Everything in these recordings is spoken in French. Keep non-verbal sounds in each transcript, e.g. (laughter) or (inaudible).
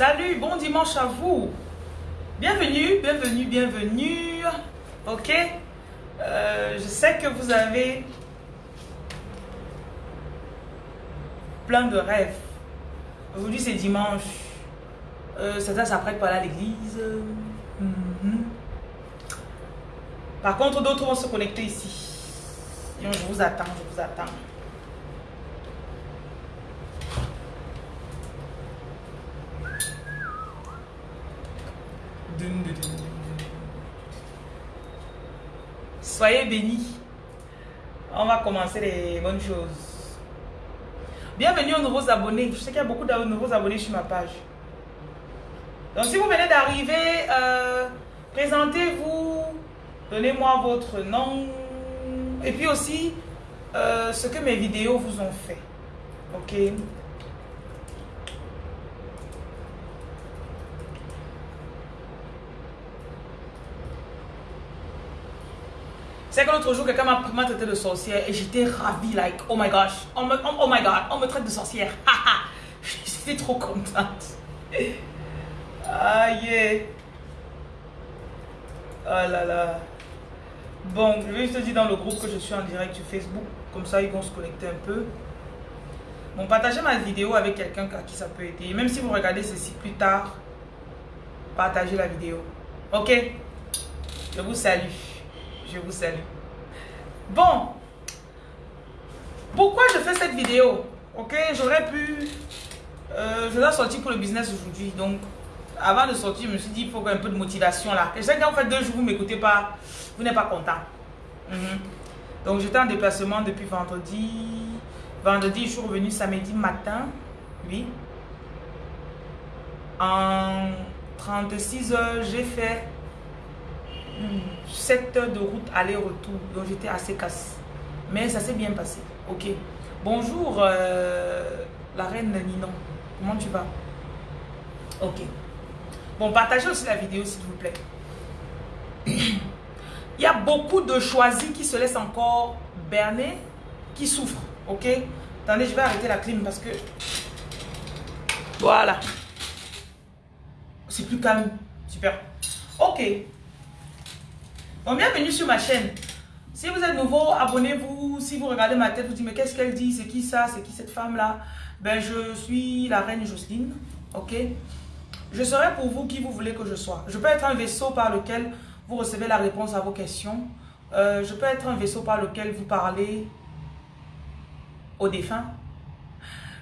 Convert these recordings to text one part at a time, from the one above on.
Salut, bon dimanche à vous. Bienvenue, bienvenue, bienvenue. Ok Euh, Je sais que vous avez plein de rêves. Aujourd'hui, c'est dimanche. Euh, certains s'apprêtent aller à l'église. Mhm. Par contre, d'autres vont se connecter ici. Je vous attends, je vous attends. Dun, dun, dun, dun, dun. Soyez bénis. On va commencer les bonnes choses. Bienvenue aux nouveaux abonnés. Je sais qu'il y a beaucoup de nouveaux abonnés sur ma page. Donc si vous venez d'arriver, euh, présentez-vous, donnez-moi votre nom et puis aussi euh, ce que mes vidéos vous ont fait. Ok? C'est que l'autre jour, quelqu'un m'a traité de sorcière et j'étais ravie, like, oh my gosh, oh, oh, my god, on me traite de sorcière. (laughs) J'étais trop contente. Aïe. Oh là là. Bon, je vais juste te dire dans le groupe que je suis en direct sur Facebook. Comme ça, ils vont se connecter un peu. Bon, partagez ma vidéo avec quelqu'un à qui ça peut aider. Même si vous regardez ceci plus tard, partagez la vidéo. Ok? Je vous salue. Je vous salue. Bon. Pourquoi je fais cette vidéo? Ok, j'aurais pu... Euh, je dois sortir pour le business aujourd'hui. Donc, avant de sortir, je me suis dit, il faut un peu de motivation là. Et je sais qu'en fait, deux jours, vous ne m'écoutez pas, vous n'êtes pas content. Mhm. Donc, j'étais en déplacement depuis vendredi. Vendredi, je suis revenu samedi matin. Oui. En 36 heures, j'ai fait 7 heures de route aller-retour. Donc, j'étais assez casse. Mais ça s'est bien passé. Ok. Bonjour, euh, la reine Ninon. Comment tu vas? Ok. Bon, partagez aussi la vidéo, s'il vous plaît. (coughs) Il y a beaucoup de choisis qui se laissent encore berner, qui souffrent. Ok Attendez, je vais arrêter la clim parce que... Voilà. C'est plus calme. Super. Ok. Bon, bienvenue sur ma chaîne. Si vous êtes nouveau, abonnez-vous. Si vous regardez ma tête, vous dites, mais qu'est-ce qu'elle dit? C'est qui ça? C'est qui cette femme-là? Ben, je suis la reine Jocelyne. Ok? Je serai pour vous qui vous voulez que je sois. Je peux être un vaisseau par lequel vous recevez la réponse à vos questions. Euh, je peux être un vaisseau par lequel vous parlez aux défunts.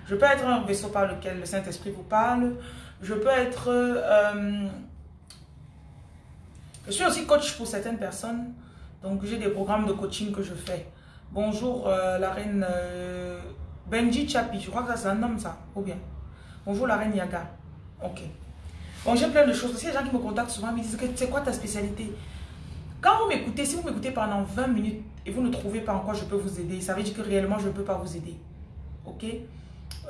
Je peux être un vaisseau par lequel le Saint-Esprit vous parle. Je peux être... euh, je suis aussi coach pour certaines personnes. Donc, j'ai des programmes de coaching que je fais. Bonjour, euh, la reine euh, Benji Chapi. Je crois que c'est un homme, ça. Ou bien? Bonjour, la reine Yaga. Ok. Bon, j'ai plein de choses. Aussi, les gens qui me contactent souvent me disent c'est quoi ta spécialité? Quand vous m'écoutez, si vous m'écoutez pendant 20 minutes et vous ne trouvez pas en quoi je peux vous aider, ça veut dire que réellement, je ne peux pas vous aider. Ok?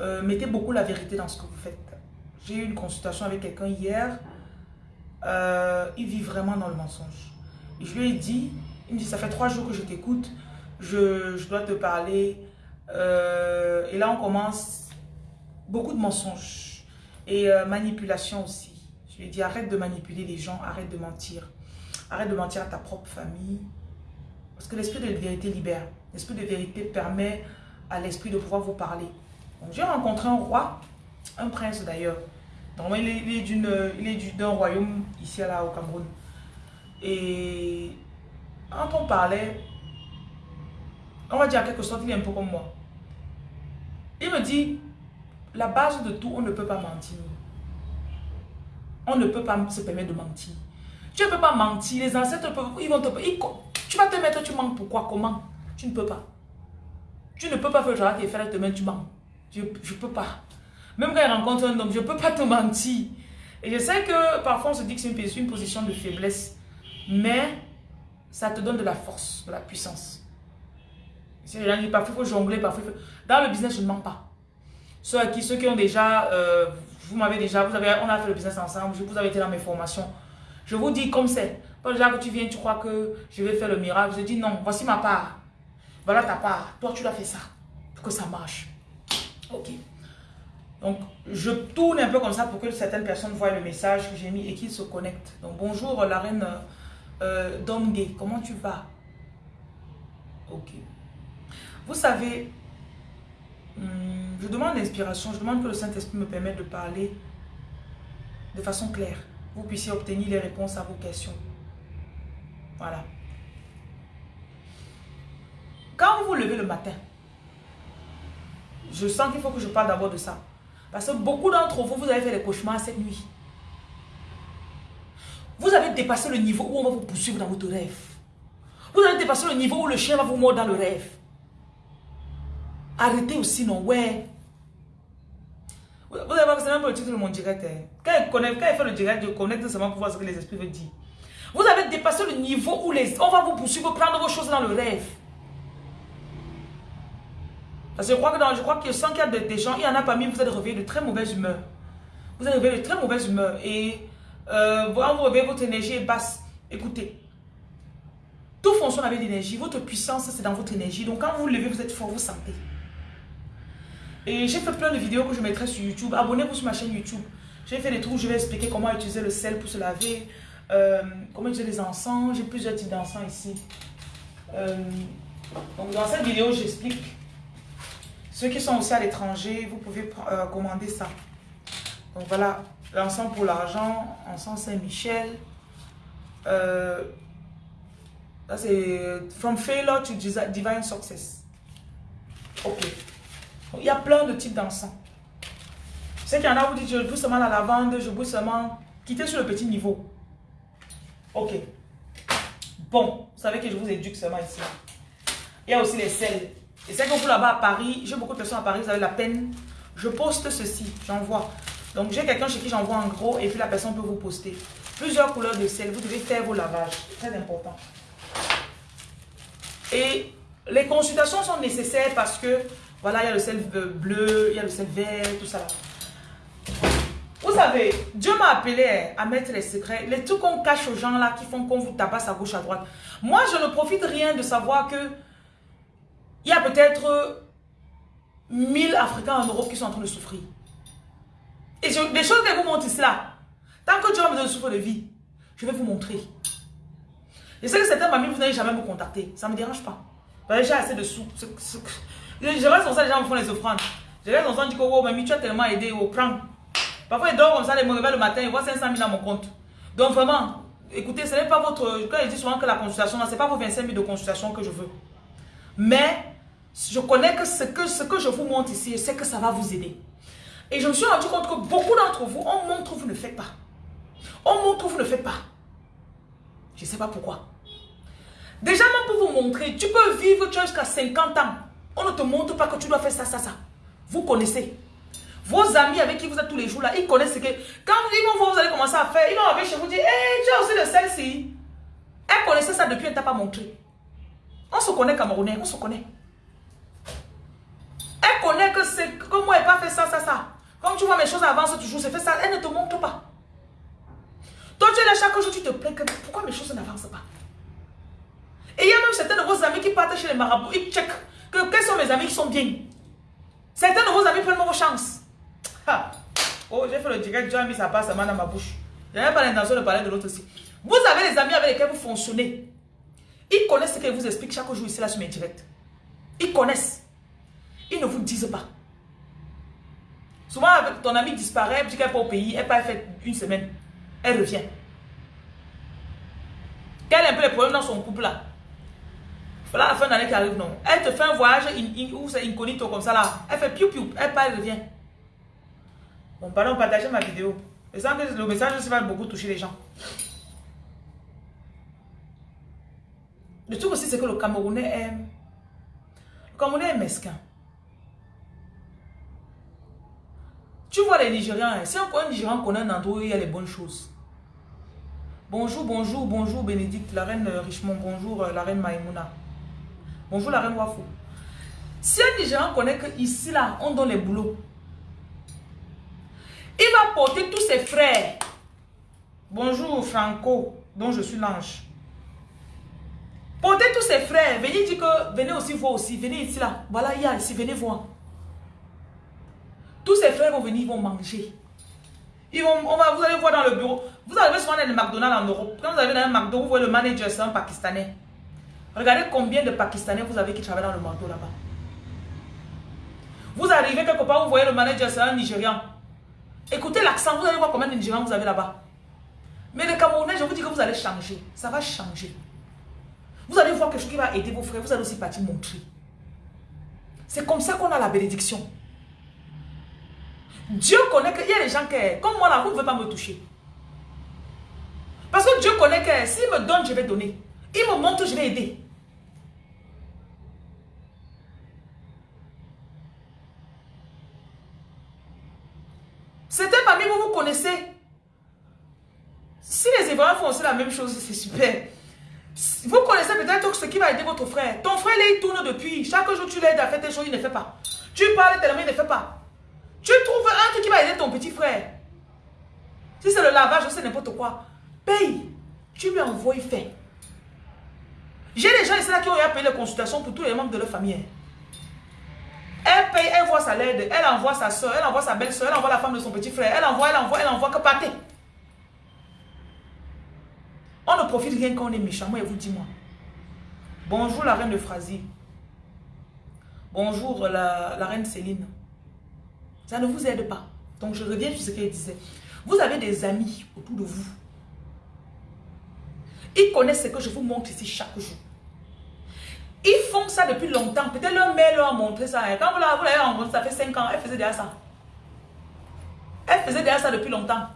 Euh, Mettez beaucoup la vérité dans ce que vous faites. J'ai eu une consultation avec quelqu'un hier. Euh, il vit vraiment dans le mensonge. Je lui ai dit, il me dit, ça fait trois jours que je t'écoute, je, je dois te parler. Euh, et là, on commence beaucoup de mensonges et euh, manipulation aussi. Je lui ai dit, arrête de manipuler les gens, arrête de mentir. Arrête de mentir à ta propre famille. Parce que l'esprit de vérité libère. L'esprit de vérité permet à l'esprit de pouvoir vous parler. J'ai rencontré un roi, un prince d'ailleurs. Il est, il est est d'un royaume ici là au Cameroun. Et quand on parlait, on va dire en quelque sorte, il est un peu comme moi. Il me dit, la base de tout, on ne peut pas mentir. On ne peut pas se permettre de mentir. Tu ne peux pas mentir. Les ancêtres, peuvent, ils vont te... tu vas te mettre, tu mens pourquoi Comment? Tu ne peux pas. Tu ne peux pas faire genre tes frères te mettre, tu mens. Je ne peux pas. Même quand il rencontre un homme, je ne peux pas te mentir. Et je sais que parfois on se dit que c'est une, position de faiblesse. Mais ça te donne de la force, de la puissance. Disent parfois il faut jongler, parfois. Dans le business, je ne mens pas. Ceux, qui, ceux qui ont déjà, euh, vous m'avez déjà, vous avez, on a fait le business ensemble, vous avez été dans mes formations. Je vous dis comme c'est. Pas déjà que tu viens, tu crois que je vais faire le miracle. Je dis non, voici ma part. Voilà ta part. Toi, tu dois faire ça. Pour que ça marche. Ok. Donc, je tourne un peu comme ça pour que certaines personnes voient le message que j'ai mis et qu'ils se connectent. Donc, bonjour la reine euh, comment tu vas? Ok. Vous savez, hmm, je demande l'inspiration, je demande que le Saint-Esprit me permette de parler de façon claire. Vous puissiez obtenir les réponses à vos questions. Voilà. Quand vous vous levez le matin, je sens qu'il faut que je parle d'abord de ça. Parce que beaucoup d'entre vous, vous avez fait des cauchemars cette nuit. Vous avez dépassé le niveau où on va vous poursuivre dans votre rêve. Vous avez dépassé le niveau où le chien va vous mordre dans le rêve. Arrêtez aussi, non, ouais. Vous avez pas même le titre de mon direct. Hein. Quand il fait le direct, je connecte seulement pour voir ce que les esprits veulent dire. Vous avez dépassé le niveau où les, on va vous poursuivre, prendre vos choses dans le rêve. Parce que je crois que dans, je crois que sans qu'il y a des, gens, il y en a parmi vous êtes réveillés de très mauvaise humeur. Vous êtes réveillés de très mauvaise humeur. Et euh, vous réveillez, votre énergie est basse. Écoutez, tout fonctionne avec l'énergie. Votre puissance, c'est dans votre énergie. Donc quand vous vous levez, vous êtes fort, vous sentez. Et j'ai fait plein de vidéos que je mettrai sur YouTube. Abonnez-vous sur ma chaîne YouTube. J'ai fait des trucs où je vais expliquer comment utiliser le sel pour se laver. Euh, comment utiliser les encens. J'ai plusieurs types d'encens ici. Euh, donc dans cette vidéo, j'explique. Ceux qui sont aussi à l'étranger, vous pouvez euh, commander ça. Donc voilà, l'encens pour l'argent, encens Saint-Michel. là c'est From Failure to Divine Success. Ok. Il y a plein de types d'encens. Sais qu'il y en a, vous dites, je bois seulement la lavande, je bois seulement... Quittez sur le petit niveau. Ok. Bon, vous savez que je vous éduque seulement ici. Il y a aussi les sels. Et c'est que vous là-bas à Paris, j'ai beaucoup de personnes à Paris, vous avez la peine. Je poste ceci, j'envoie. Donc j'ai quelqu'un chez qui j'envoie en gros et puis la personne peut vous poster. Plusieurs couleurs de sel, vous devez faire vos lavages. Très important. Et les consultations sont nécessaires parce que voilà, il y a le sel bleu, il y a le sel vert, tout ça. Vous savez, Dieu m'a appelé à mettre les secrets, les trucs qu'on cache aux gens là qui font qu'on vous tabasse à gauche, à droite. Moi, je ne profite rien de savoir que il y a peut-être 1000 Africains en Europe qui sont en train de souffrir. Et je, des choses que vous montre ici là, tant que Dieu va me donner souffle de vie, je vais vous montrer. Je sais que certains familles, vous n'allez jamais me contacter. Ça ne me dérange pas. J'ai assez de sous. Je reste comme ça, les gens me font les offrandes. Je reste comme ça, je dis que oh, mamie, tu as tellement aidé, oh, prends. Parfois, ils dorment comme ça, ils me réveillent le matin, ils voient 500 000 dans mon compte. Donc vraiment, écoutez, ce n'est pas votre... Quand je dis souvent que la consultation, ce n'est pas vos 25 000 de consultation que je veux. Mais, je connais que ce que, ce que je vous montre ici, je sais que ça va vous aider. Et je me suis rendu compte que beaucoup d'entre vous, on montre, vous ne faites pas. On montre, vous ne faites pas. Je ne sais pas pourquoi. Déjà, même pour vous montrer, tu peux vivre jusqu'à 50 ans. On ne te montre pas que tu dois faire ça, ça, ça. Vous connaissez. Vos amis avec qui vous êtes tous les jours là, ils connaissent ce que... Quand ils vont voir, vous allez commencer à faire, ils vont arriver chez vous dire, hé, tu as aussi le sel-ci. Elle connaissait ça depuis, elle ne t'a pas montré. On se connaît Camerounais, on se connaît. Elle connaît que c'est que moi, elle pas fait ça, ça, ça. Comme tu vois, mes choses avancent toujours, c'est fait ça, elle ne te montre pas. Toi, tu es là chaque jour, tu te plains que pourquoi mes choses n'avancent pas? Et il y a même certains de vos amis qui partent chez les marabouts, ils checkent que quels sont mes amis qui sont bien. Certains de vos amis prennent vos chances. Oh, j'ai fait le direct, a mis sa passe dans ma bouche. Je n'avais pas l'intention de parler de l'autre aussi. Vous avez des amis avec lesquels vous fonctionnez. Ils connaissent ce qu'ils vous expliquent chaque jour ici là sur mes directs. Ils connaissent. Ils ne vous disent pas. Souvent, ton ami disparaît, puis qu'elle n'est pas au pays, elle part fait une semaine. Elle revient. Quel est un peu le problème dans son couple là? Voilà la fin d'année qui arrive, non. Elle te fait un voyage où c'est incognito comme ça là. Elle fait piou piou, elle part, elle revient. Bon, pardon, partagez ma vidéo. Et ça, le message va beaucoup toucher les gens. Le truc aussi, c'est que le Camerounais est... Le Camerounais est mesquin. Tu vois les Nigériens, hein, si un Nigérian connaît un endroit où il y a les bonnes choses. Bonjour, bonjour, bonjour Bénédicte, la reine Richemont, bonjour la reine Maïmouna. Bonjour la reine Wafou. Si un Nigérian connaît que ici là, on donne les boulots, il va porter tous ses frères. Bonjour Franco, dont je suis l'ange. Portez tous ses frères. Venez dire que venez aussi voir aussi. Venez ici là. Voilà, il y a ici. Venez voir. Tous ces frères vont venir, ils vont manger. Ils vont, on va, vous allez voir dans le bureau. Vous arrivez souvent dans les McDonald's en Europe. Quand vous arrivez dans un McDo, vous voyez le manager, c'est un Pakistanais. Regardez combien de Pakistanais vous avez qui travaillent dans le McDo là-bas. Vous arrivez quelque part, vous voyez le manager, c'est un Nigérian. Écoutez l'accent, vous allez voir combien de Nigérians vous avez là-bas. Mais le Camerounais, je vous dis que vous allez changer. Ça va changer. Vous allez voir quelque chose qui va aider vos frères. Vous allez aussi partir montrer. C'est comme ça qu'on a la bénédiction. Dieu connaît qu'il y a des gens qui, comme moi là, vous ne pouvez pas me toucher. Parce que Dieu connaît que s'il me donne, je vais donner. Il me montre, je vais aider. C'était parmi vous, vous connaissez. Si les Hébreux font aussi la même chose, c'est super. Vous connaissez peut-être ce qui va aider votre frère. Ton frère, il tourne depuis. Chaque jour, tu l'aides à faire des choses, il ne fait pas. Tu parles tellement, il ne fait pas. Tu trouves un truc qui va aider ton petit frère. Si c'est le lavage, c'est n'importe quoi. Paye. Tu lui envoies, il fait. J'ai des gens ici là qui ont payé les consultations pour tous les membres de leur famille. Elle paye, elle voit sa l'aide, elle envoie sa soeur, elle envoie sa belle-soeur, elle envoie la femme de son petit frère, elle envoie, elle envoie, elle envoie que partez. On ne profite rien quand on est méchant, moi, et vous dis-moi. Bonjour la reine de Phrasie. Bonjour la, la, reine Céline. Ça ne vous aide pas. Donc je reviens sur ce qu'elle disait. Vous avez des amis autour de vous. Ils connaissent ce que je vous montre ici chaque jour. Ils font ça depuis longtemps. Peut-être leur mère leur a montré ça. Quand vous l'avez rencontré, ça fait 5 ans, elle faisait déjà ça. Elle faisait déjà ça depuis longtemps.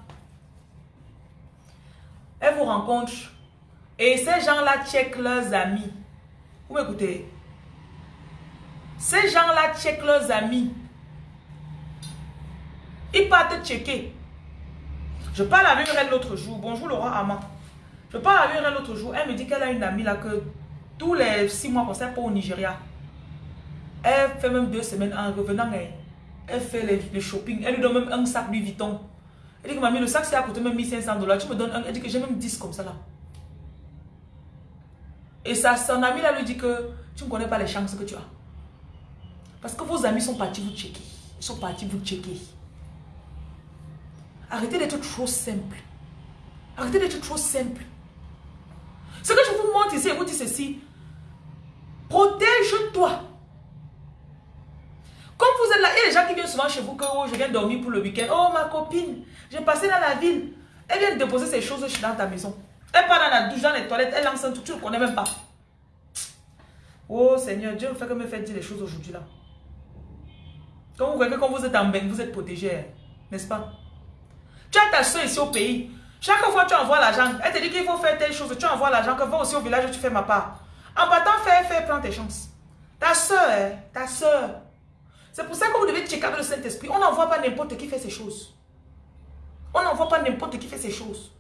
Elle vous rencontre. Et ces gens-là checkent leurs amis. Vous m'écoutez? Ces gens-là checkent leurs amis. Ils partent checker. Je parle avec elle l'autre jour. Bonjour Laura Ama. Je parle avec elle l'autre jour. Elle me dit qu'elle a une amie là que tous les six mois qu'on sait pas au Nigeria. Elle fait même deux semaines en revenant. Elle, fait les, shopping. Elle lui donne même un sac Louis Vuitton. Elle dit que mamie, le sac c'est à coûté même 1500 dollars. Tu me donnes un. Elle dit que j'ai même 10 comme ça là. Et ça, son ami là lui dit que tu ne connais pas les chances que tu as. Parce que vos amis sont partis vous checker. Ils sont partis vous checker. Arrêtez d'être trop simple. Arrêtez d'être trop simple. Ce que je vous montre ici, je vous dis ceci. Protège-toi. Comme vous a des gens qui viennent souvent chez vous que oh, je viens dormir pour le week-end. Oh, ma copine, j'ai passé dans la ville. Elle vient déposer ses choses dans ta maison. Elle part dans la douche, dans les toilettes, elle lance un truc, tu ne connais même pas. Oh Seigneur, Dieu fait que me fait dire les choses aujourd'hui là. Quand vous voyez que quand vous êtes en bain, vous êtes protégé, n'est-ce pas? Tu as ta soeur ici au pays. Chaque fois tu envoies l'argent, elle te dit qu'il faut faire telle chose, tu envoies l'argent, que va aussi au village, tu fais ma part. En partant, fais, fais, prends tes chances. Ta soeur, hein, ta soeur. C'est pour ça que vous devez checker le Saint-Esprit. On n'envoie pas n'importe qui fait ces choses. On n'envoie pas n'importe qui fait ces choses.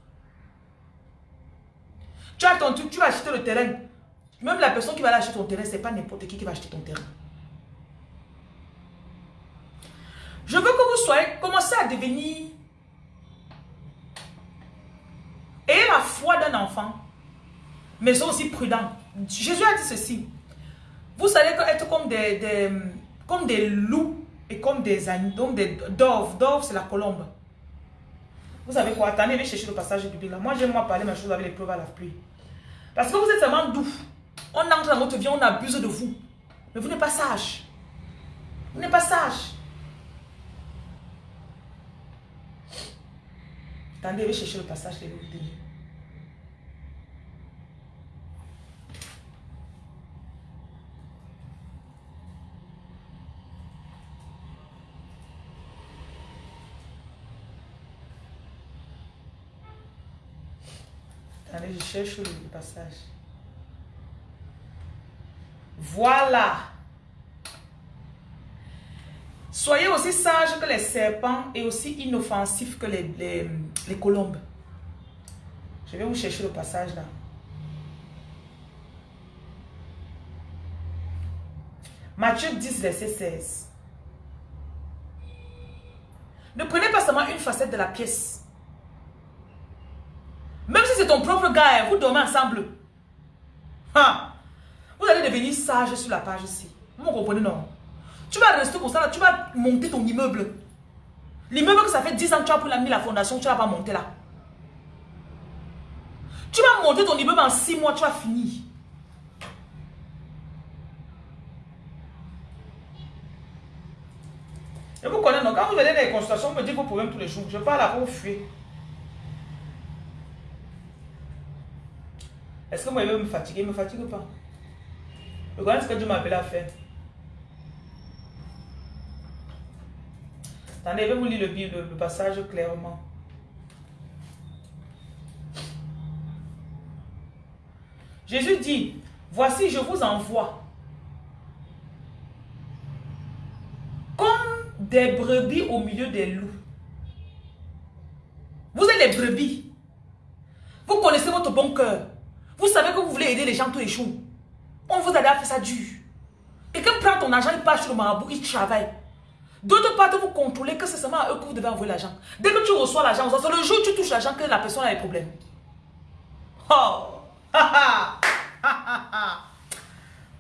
Tu as ton truc, tu vas acheter le terrain. Même la personne qui va acheter ton terrain, ce n'est pas n'importe qui qui va acheter ton terrain. Je veux que vous soyez, commencez à devenir et la foi d'un enfant, mais aussi prudent. Jésus a dit ceci. Vous allez être comme des, comme des loups et comme des donc des doves. Dove, c'est la colombe. Vous savez quoi? Attendez, vais chercher le passage biblique là. Moi, j'aime moi parler ma chose avec les preuves à la pluie. Parce que vous êtes tellement doux. On entre dans votre vie, on abuse de vous. Mais vous n'êtes pas sage. Vous n'êtes pas sage. Attendez, vais chercher le passage de biblique. Je cherche le passage. Voilà. Soyez aussi sages que les serpents et aussi inoffensifs que les, les, les colombes. Je vais vous chercher le passage là. Matthieu 10, verset 16. Ne prenez pas seulement une facette de la pièce. C'est ton propre gars, hein, vous dormez ensemble. Vous allez devenir sage sur la page ici. Vous comprenez, non? Tu vas rester comme ça, tu vas monter ton immeuble. L'immeuble que ça fait 10 ans que tu as mis la fondation, tu ne l'as pas monté là. Tu vas monter ton immeuble en 6 mois, tu vas finir. Et vous connaissez, donc quand vous venez dans les consultations, vous me dites vos problèmes tous les jours. Je parle à vous fuir. Est-ce que moi, je vais me fatiguer? me fatigue pas? Regardez ce que Dieu m'a appelé à faire. Attendez, je vais vous lire le, Bible, le passage clairement. Jésus dit, voici, je vous envoie comme des brebis au milieu des loups. Vous êtes les brebis. Vous connaissez votre bon cœur. Vous savez que vous voulez aider les gens tous les. On vous a déjà fait ça dur. Quelqu'un prend ton argent, il part sur le marabout, il travaille. D'autre part, vous contrôlez que c'est seulement à eux que vous devez envoyer l'argent. Dès que tu reçois l'argent, c'est le jour où tu touches l'argent que la personne a des problèmes. Oh!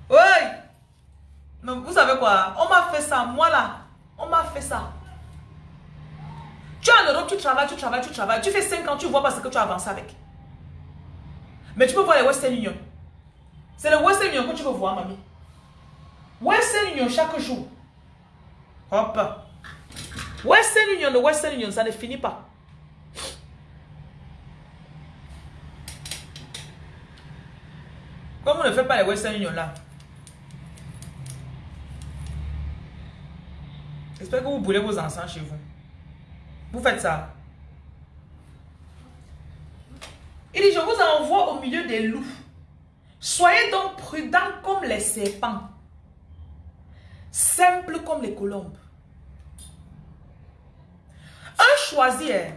oui! Mais vous savez quoi? On m'a fait ça, moi là. On m'a fait ça. Tu es en Europe, tu travailles, tu travailles, tu travailles. Tu fais 5 ans, tu vois pas ce que tu as avancé avec. Mais tu peux voir les Western Union. C'est le Western Union que tu veux voir, mamie. Western Union chaque jour. Hop. Western Union, le Western Union, ça ne finit pas. Comme vous ne faites pas les Western Union là. J'espère que vous boulez vos enfants chez vous. Vous faites ça. Il dit, je vous envoie au milieu des loups. Soyez donc prudents comme les serpents. Simples comme les colombes. Un choisir.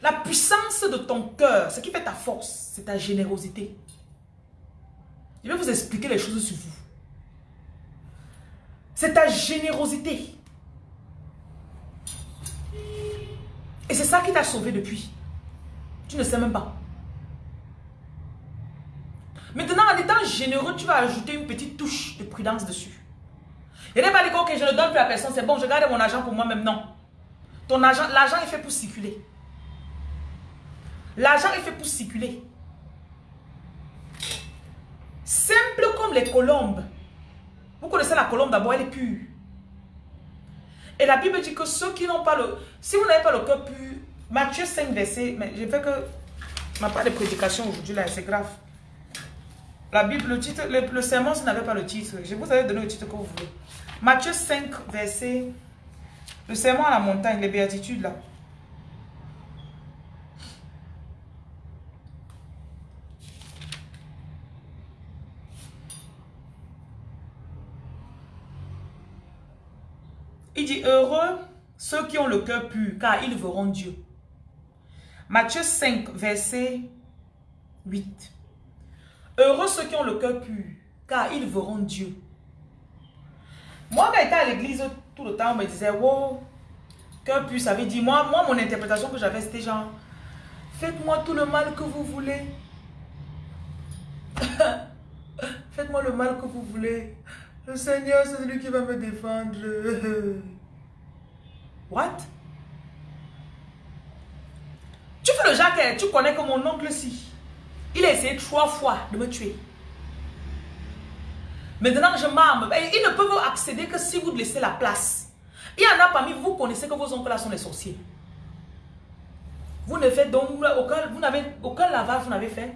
La puissance de ton cœur, ce qui fait ta force, c'est ta générosité. Je vais vous expliquer les choses sur vous. C'est ta générosité. Et c'est ça qui t'a sauvé depuis. Tu ne sais même pas. Maintenant, en étant généreux, tu vas ajouter une petite touche de prudence dessus. Il n'est pas dit que je ne donne plus à personne, c'est bon, je garde mon argent pour moi-même. Non. Ton argent, l'argent est fait pour circuler. L'argent est fait pour circuler. Simple comme les colombes. Vous connaissez la colombe d'abord, elle est pure. Et la Bible dit que ceux qui n'ont pas le... Si vous n'avez pas le cœur pur, Matthieu 5, verset... Mais je fais que... Ma part de prédication aujourd'hui là, c'est grave. La Bible, le titre, le, n'avait pas le titre. Je vous avais donné le titre que vous voulez. Matthieu 5, verset... Le serment à la montagne, les béatitudes là. Il dit, heureux ceux qui ont le cœur pur, car ils verront Dieu. Matthieu 5, verset 8. Heureux ceux qui ont le cœur pur, car ils verront Dieu. Moi, quand j'étais à l'église, tout le temps, on me disait, wow, cœur pur, ça veut dire, moi, moi mon interprétation que j'avais, c'était genre, faites-moi tout le mal que vous voulez. (laughs) faites-moi le mal que vous voulez. Le Seigneur, c'est lui qui va me défendre. (laughs) What? Tu fais le genre tu connais que mon oncle si. Il a essayé trois fois de me tuer. Maintenant, je m'arme. Ils ne peuvent accéder que si vous laissez la place. Il y en a parmi vous, vous connaissez que vos oncles sont les sorciers. Vous ne faites donc aucun, vous aucun lavage, vous n'avez fait.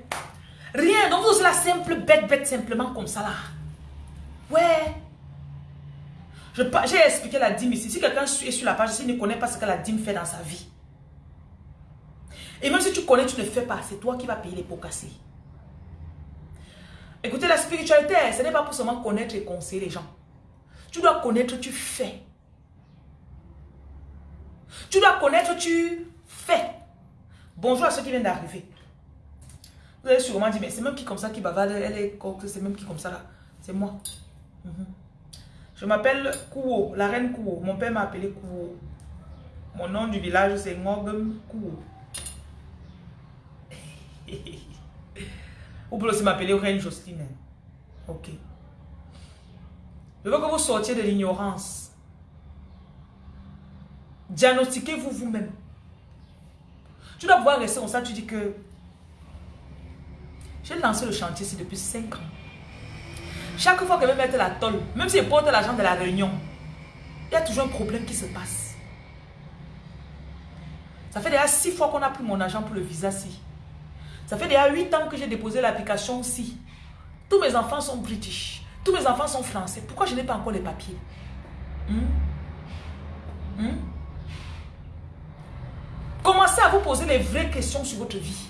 Rien. Donc vous êtes la simple bête, bête simplement comme ça là. Ouais. J'ai expliqué la dîme ici. Si quelqu'un est sur la page, s'il ne connaît pas ce que la dîme fait dans sa vie. Et même si tu connais, tu ne fais pas. C'est toi qui vas payer les pots cassés. Écoutez, la spiritualité, ce n'est pas pour seulement connaître et conseiller les gens. Tu dois connaître, tu fais. Tu dois connaître, tu fais. Bonjour à ceux qui viennent d'arriver. Vous allez sûrement dire, mais c'est même qui comme ça qui bavarde, elle est c'est même qui comme ça là. C'est moi. Mhm. Je m'appelle Kouo, la reine Kouo. Mon père m'a appelé Kouo. Mon nom du village, c'est Ngogum Kouo. Vous pouvez aussi m'appeler Reine Justine. Ok. Je veux que vous sortiez de l'ignorance. Diagnostiquez-vous vous-même. Tu dois pouvoir rester comme ça, tu dis que j'ai lancé le chantier ici depuis 5 ans. Chaque fois que je vais mettre la tolle, même si je porte l'argent de la réunion, il y a toujours un problème qui se passe. Ça fait déjà 6 fois qu'on a pris mon argent pour le visa ci. Ça fait déjà 8 ans que j'ai déposé l'application ci. Tous mes enfants sont british. Tous mes enfants sont français. Pourquoi je n'ai pas encore les papiers? Hmm? Hmm? Commencez à vous poser les vraies questions sur votre vie.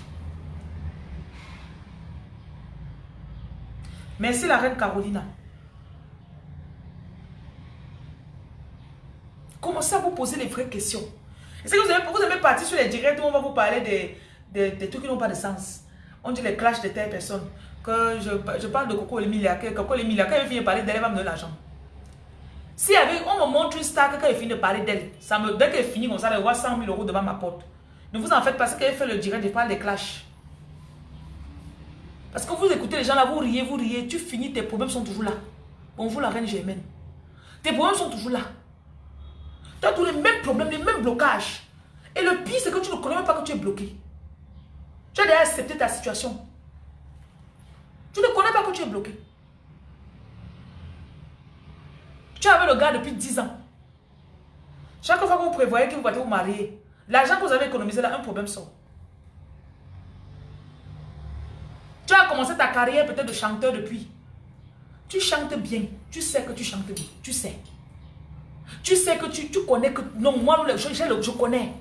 Merci la reine Carolina. Commencez à vous poser les vraies questions. Que vous aimez, vous aimez partir sur les directs où on va vous parler des, des, trucs qui n'ont pas de sens On dit les clashs de telle personne. Je, je parle de Coco Emilia. Que Coco Emilia, quand il finit de parler d'elle, elle va me donner l'argent. Si avec, on me montre une star quand il finit de parler d'elle, ça me, dès qu'elle finit comme ça, elle voit 100 000 euros devant ma porte. Ne vous en faites pas, parce qu'elle fait le direct, je parle des clashs. Parce que vous écoutez les gens là, vous riez, vous riez, tu finis, tes problèmes sont toujours là. Bonjour la reine Germaine. Tes problèmes sont toujours là. Tu as tous les mêmes problèmes, les mêmes blocages. Et le pire, c'est que tu ne connais même pas que tu es bloqué. Tu as déjà accepté ta situation. Tu ne connais pas que tu es bloqué. Tu avais le gars depuis 10 ans. Chaque fois que vous prévoyez que vous allez vous marier, l'argent que vous avez économisé là, un problème sort. Tu as commencé ta carrière peut-être de chanteur depuis. Tu chantes bien. Tu sais que tu chantes bien. Tu sais. Tu sais que tu, tu connais que... Non, moi, je, je, je connais.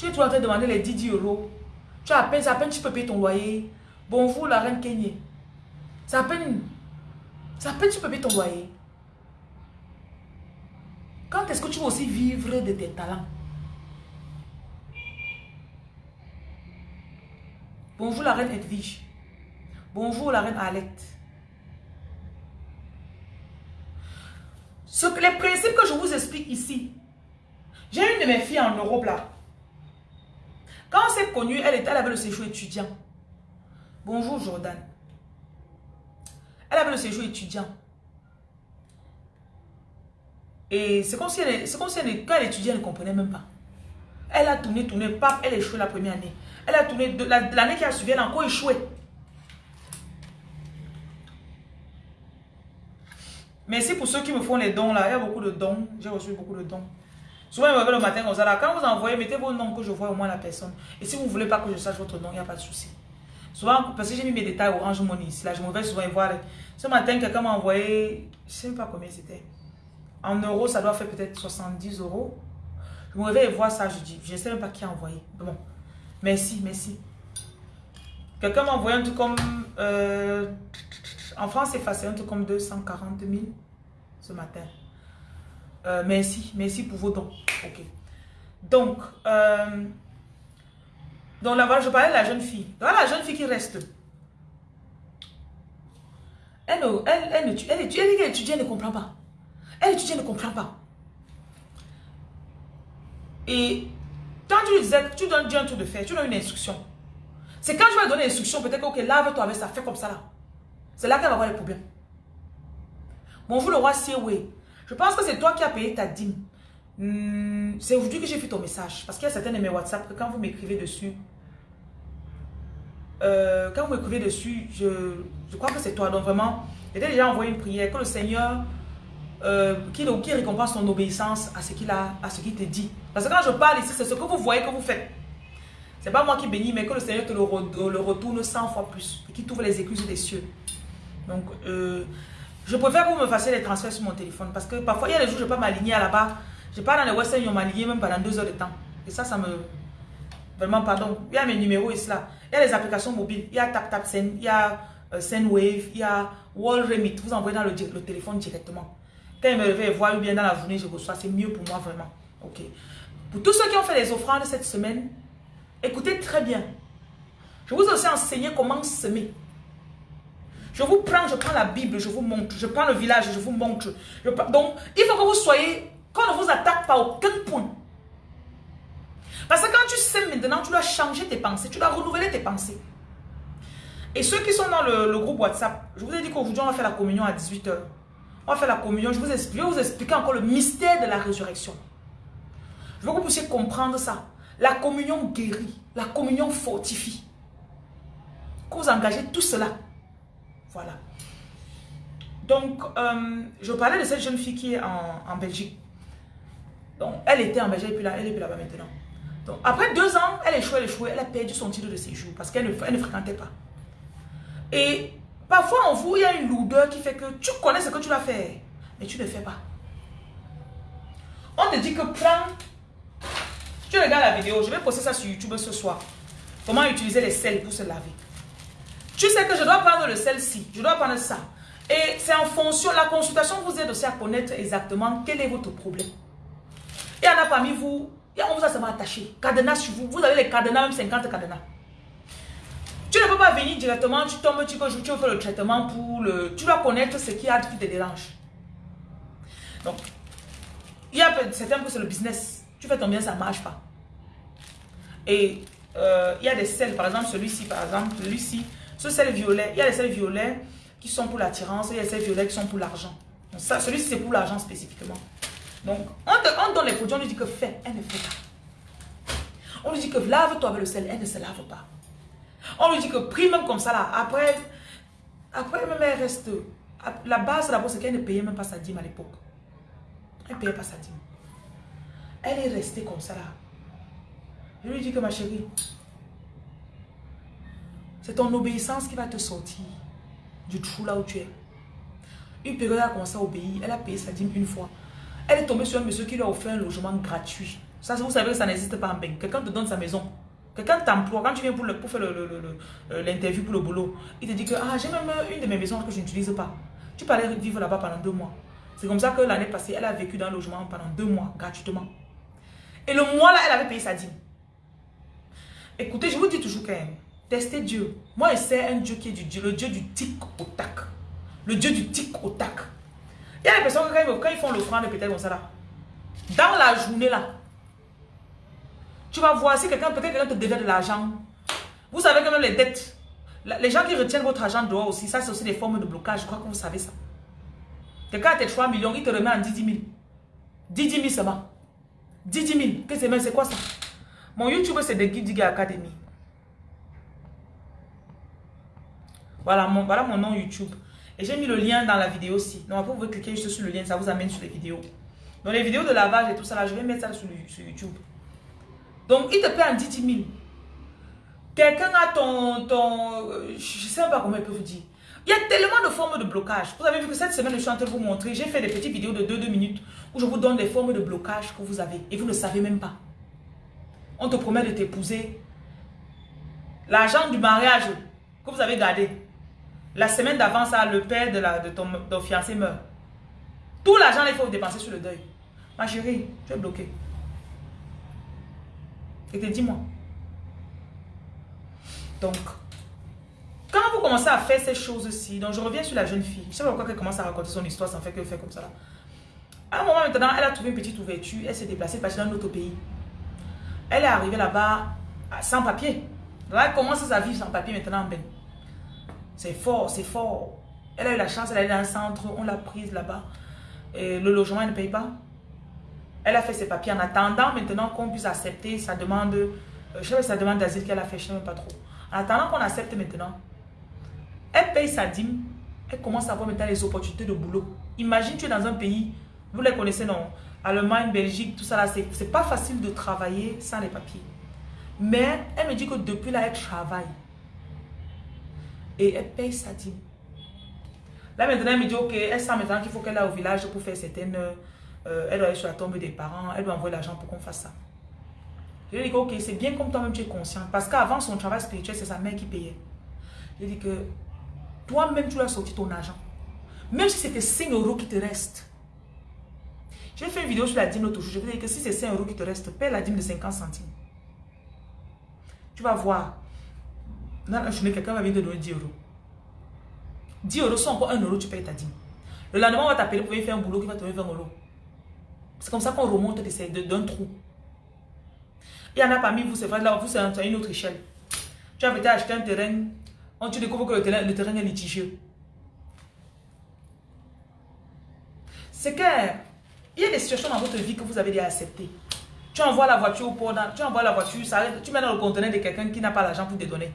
Tu es toujours en train de demander les 10, euros. Tu as à peine, à peine tu peux payer ton loyer. Bonjour la reine Kenya. C'est à peine... C'est à peine tu peux payer ton loyer. Quand est-ce que tu vas aussi vivre de tes talents? Bonjour la reine Edwige. Bonjour la reine Alette. Les principes que je vous explique ici, j'ai une de mes filles en Europe là. Quand on s'est connue, elle, elle avait le séjour étudiant. Bonjour Jordan. Elle avait le séjour étudiant. Et c'est comme si, elle, comme si elle, quand elle ne comprenait même pas. Elle a tourné, tourné, paf, elle a échoué la première année. Elle a tourné, l'année qui a suivi, elle a encore échoué. Merci pour ceux qui me font les dons là. Il y a beaucoup de dons. J'ai reçu beaucoup de dons. Souvent, ils me réveillent le matin comme ça. Quand vous envoyez, mettez vos noms que je vois au moins la personne. Et si vous ne voulez pas que je sache votre nom, il n'y a pas de souci. Souvent, parce que j'ai mis mes détails Orange Money ici. Là, je me vais souvent voir. Ce matin, quelqu'un m'a envoyé, je ne sais pas combien c'était. En euros, ça doit faire peut-être 70 euros. Je me réveille et vois ça, je dis, je ne sais même pas qui a envoyé. Bon, merci, merci. Quelqu'un m'a envoyé un truc comme... Euh, en France, c'est facile, un truc comme 240 000 ce matin. Euh, merci, merci pour vos dons. Ok. Donc, euh, donc là, je parlais de la jeune fille. Voilà la jeune fille qui reste. Elle, elle, elle, elle, elle, elle, étudie, ne comprend pas. Elle étudie, elle ne comprend pas. Et quand tu lui disais, tu donnes un tour de faire, tu donnes une instruction. C'est quand je vais donner l'instruction, peut-être que, ok, lave-toi avec ça, fais comme ça là. C'est là qu'elle va avoir les problèmes. Bonjour le roi Sieway. Je pense que c'est toi qui as payé ta dîme. Hmm, c'est aujourd'hui que j'ai vu ton message. Parce qu'il y a certains de mes WhatsApp que quand vous m'écrivez dessus, euh, quand vous m'écrivez dessus, je, je, crois que c'est toi. Donc vraiment, j'ai déjà envoyé une prière que le Seigneur euh, qui, qui récompense ton obéissance à ce qu'il a, à ce qu'il te dit. Parce que quand je parle ici, c'est ce que vous voyez que vous faites. C'est pas moi qui bénis, mais que le Seigneur te le, retourne 100 fois plus et qui trouve les excuses des cieux. Donc, euh, je préfère que vous me fassiez les transferts sur mon téléphone parce que parfois, il y a des jours, je ne peux pas m'aligner là-bas. Je pars dans les Western, ils m'ont aligné même pendant deux heures de temps. Et ça, ça me... Vraiment, pardon. Il y a mes numéros ici là. Il y a les applications mobiles. Il y a TapTapSend, il y a euh, SendWave, il y a Wall Remit. Vous envoyez dans le, le téléphone directement. Quand il me réveille voir ou bien dans la journée, je reçois. C'est mieux pour moi, vraiment. Ok. Pour tous ceux qui ont fait les offrandes cette semaine, écoutez très bien. Je vous ai aussi enseigné comment semer. Je vous prends, je prends la Bible, je vous montre. Je prends le village, je vous montre. donc, il faut que vous soyez, qu'on ne vous attaque pas aucun point. Parce que quand tu sais maintenant, tu dois changer tes pensées, tu dois renouveler tes pensées. Et ceux qui sont dans le, groupe WhatsApp, je vous ai dit qu'aujourd'hui, on va faire la communion à 18h. On va faire la communion, je, vous explique, je vais vous expliquer encore le mystère de la résurrection. Je veux que vous puissiez comprendre ça. La communion guérit. La communion fortifie. Que vous engagez tout cela. Voilà. Donc, euh, je parlais de cette jeune fille qui est en, Belgique. Donc, elle était en Belgique puis là, elle est là-bas maintenant. Donc, après deux ans, elle échoué, elle échoué, elle a perdu son titre de séjour parce qu'elle ne, ne fréquentait pas. Et parfois, en vous, il y a une lourdeur qui fait que tu connais ce que tu vas faire, mais tu ne fais pas. On te dit que prends tu regardes la vidéo, je vais poster ça sur YouTube ce soir. Comment utiliser les sels pour se laver. Tu sais que je dois prendre le sel-ci, je dois prendre ça. Et c'est en fonction, la consultation vous aide aussi à connaître exactement quel est votre problème. Et en a parmi vous, on vous a seulement attaché. Cadenas sur vous, vous avez les cadenas, même 50 cadenas. Tu ne peux pas venir directement, tu tombes, tu, tu faire le traitement pour le... Tu dois connaître ce qui a qui te dérange. Donc, il y a certains que c'est le business. Tu fais ton bien, ça ne marche pas. Et euh, il y a des sels, par exemple celui-ci, par exemple, celui-ci, ce sel violet, il y a des sels violets qui sont pour l'attirance, il y a des sels violets qui sont pour l'argent. Celui-ci, c'est pour l'argent spécifiquement. Donc, on, donne les produits, on lui dit que fais, elle ne fait pas. On lui dit que lave-toi avec le sel, elle ne se lave pas. On lui dit que prie même comme ça là. Après, après même elle reste. La base d'abord, c'est qu'elle ne payait même pas sa dîme à l'époque. Elle ne payait pas sa dîme. Elle est restée comme ça là. Je lui dis que ma chérie, c'est ton obéissance qui va te sortir du trou là où tu es. Une période, a commencé à obéir. Elle a payé sa dîme une fois. Elle est tombée sur un monsieur qui lui a offert un logement gratuit. Ça, vous savez que ça n'existe pas en bain. Quelqu'un te donne sa maison. Quelqu'un t'emploie. Quand tu viens pour, le, pour faire euh, l'interview pour le boulot, il te dit que ah, j'ai même une de mes maisons que je n'utilise pas. Tu peux aller vivre là-bas pendant deux mois. C'est comme ça que l'année passée, elle a vécu dans un logement pendant deux mois, gratuitement. Et le mois là, elle avait payé sa dîme. Écoutez, je vous dis toujours quand même, testez Dieu. Moi, c'est un Dieu qui est du Dieu, le Dieu du tic au tac. Le Dieu du tic au tac. Il y a des personnes qui, quand ils font l'offrande, peut-être comme ça là, dans la journée là, tu vas voir si quelqu'un, peut-être quelqu'un te devait de l'argent. Vous savez que même les dettes, les gens qui retiennent votre argent dehors aussi, ça c'est aussi des formes de blocage. Je crois que vous savez ça. Quelqu'un a tes 3 millions, il te remet en 10 000. 10 000 seulement. 10 000. c'est quoi ça? Mon YouTube, c'est de Guidiga Academy. Voilà mon, voilà mon nom YouTube. Et j'ai mis le lien dans la vidéo aussi. Donc après, vous pouvez cliquer juste sur le lien, ça vous amène sur les vidéos. Donc les vidéos de lavage et tout ça, là, je vais mettre ça sur, YouTube. Donc, il te paie en 10 000. Quelqu'un a ton, ton... Je ne sais pas comment il peut vous dire. Il y a tellement de formes de blocage. Vous avez vu que cette semaine, je suis en train de vous montrer, j'ai fait des petites vidéos de 2-2 minutes où je vous donne des formes de blocage que vous avez et vous ne savez même pas. On te promet de t'épouser. L'argent du mariage que vous avez gardé. La semaine d'avant, ça, le père de, de, ton, fiancé meurt. Tout l'argent, il faut dépenser sur le deuil. Ma chérie, tu es bloqué. Et dis-moi. Donc, quand vous commencez à faire ces choses-ci, donc je reviens sur la jeune fille. Je sais pas pourquoi elle commence à raconter son histoire sans faire que fait comme ça. À un moment maintenant, elle a trouvé une petite ouverture. Elle s'est déplacée parce dans un autre pays. Elle est arrivée là-bas sans papier. elle commence sa vie sans papier maintenant ben. C'est fort, c'est fort. Elle a eu la chance, elle est dans un centre, on l'a prise là-bas. Le logement, elle ne paye pas. Elle a fait ses papiers en attendant maintenant qu'on puisse accepter sa demande. Euh, je sais pas sa demande d'asile qu'elle a fait, je ne sais même pas trop. En attendant qu'on accepte maintenant, elle paye sa dîme. Elle commence à avoir maintenant les opportunités de boulot. Imagine, tu es dans un pays, vous les connaissez, non? Allemagne, Belgique, tout ça là, c'est pas facile de travailler sans les papiers. Mais elle me dit que depuis là, elle travaille. Et elle paye sa dîme. Là maintenant, elle me dit, ok, elle sent maintenant qu'il faut qu'elle aille au village pour faire certaines... Euh, elle doit aller sur la tombe des parents, elle doit envoyer l'argent pour qu'on fasse ça. Je lui ai dit, ok, c'est bien comme toi-même tu es conscient. Parce qu'avant son travail spirituel, c'est sa mère qui payait. Je lui ai dit que toi-même, tu dois sortir ton argent. Même si c'était 5 euros qui te restent. J'ai fait une vidéo sur la dîme l'autre jour. Je vais dire que si c'est 5 euros qui te restent, paie la dîme de 50 centimes. Tu vas voir. Quelqu'un va venir te donner 10 euros. 10 euros, sont encore 1 euro, tu payes ta dîme. Le lendemain, on va t'appeler pour venir faire un boulot qui va te donner 20 euros. C'est comme ça qu'on remonte d'un trou. Il y en a parmi vous, c'est vrai, là, vous, c'est à une autre échelle. Tu as peut-être acheté un terrain on, tu découvres que le terrain, est litigieux. C'est que il y a des situations dans votre vie que vous avez déjà acceptées. Tu envoies la voiture au port, tu envoies la voiture, ça tu mets dans le conteneur de quelqu'un qui n'a pas l'argent pour te donner.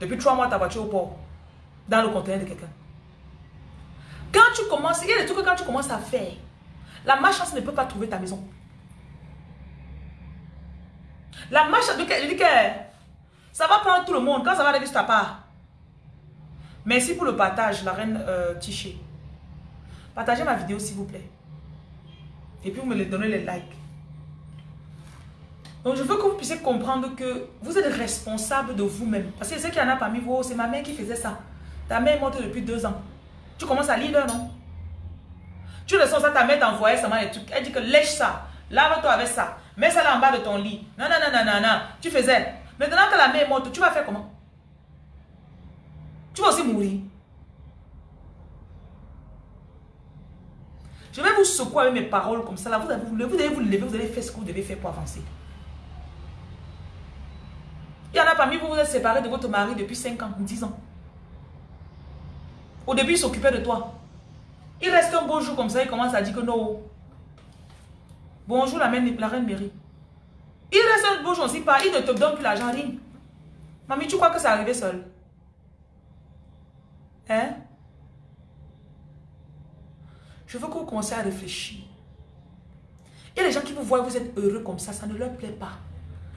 Depuis trois mois, ta voiture au port, dans le conteneur de quelqu'un. Quand tu commences, il y a des trucs que quand tu commences à faire, la malchance ne peut pas trouver ta maison. La malchance, je dis que ça va prendre tout le monde. Quand ça va arriver sur ta part. Merci pour le partage, la reine euh, Tiché. Partagez ma vidéo s'il vous plaît. Et puis vous me donnez les likes. Donc je veux que vous puissiez comprendre que vous êtes responsable de vous-même. Parce que c'est qu'il y en a parmi vous, c'est ma mère qui faisait ça. Ta mère est morte depuis deux ans. Tu commences à lire, non? Tu le sens ça, ta mère t'envoyait seulement les trucs. Elle dit que lèche ça, lave-toi avec ça, mets ça là en bas de ton lit. Non, non, non, non, non, non. Tu faisais. Maintenant que la mère est morte, tu vas faire comment? Tu vas aussi mourir. Je vais vous secouer avec mes paroles comme ça. Là. Vous, devez vous lever, vous allez faire ce que vous devez faire pour avancer. Il y en a parmi vous, vous êtes séparés de votre mari depuis 5 ans, 10 ans. Au début, il s'occupait de toi. Il reste un beau jour comme ça, il commence à dire que non. Bonjour la, reine, la reine Mary. Il reste un beau jour aussi, pas, il ne te donne plus l'argent, rien. Mamie, tu crois que c'est arrivé seul? Hein? Je veux que vous commenciez à réfléchir. Il y a des gens qui vous voient, vous êtes heureux comme ça, ça ne leur plaît pas.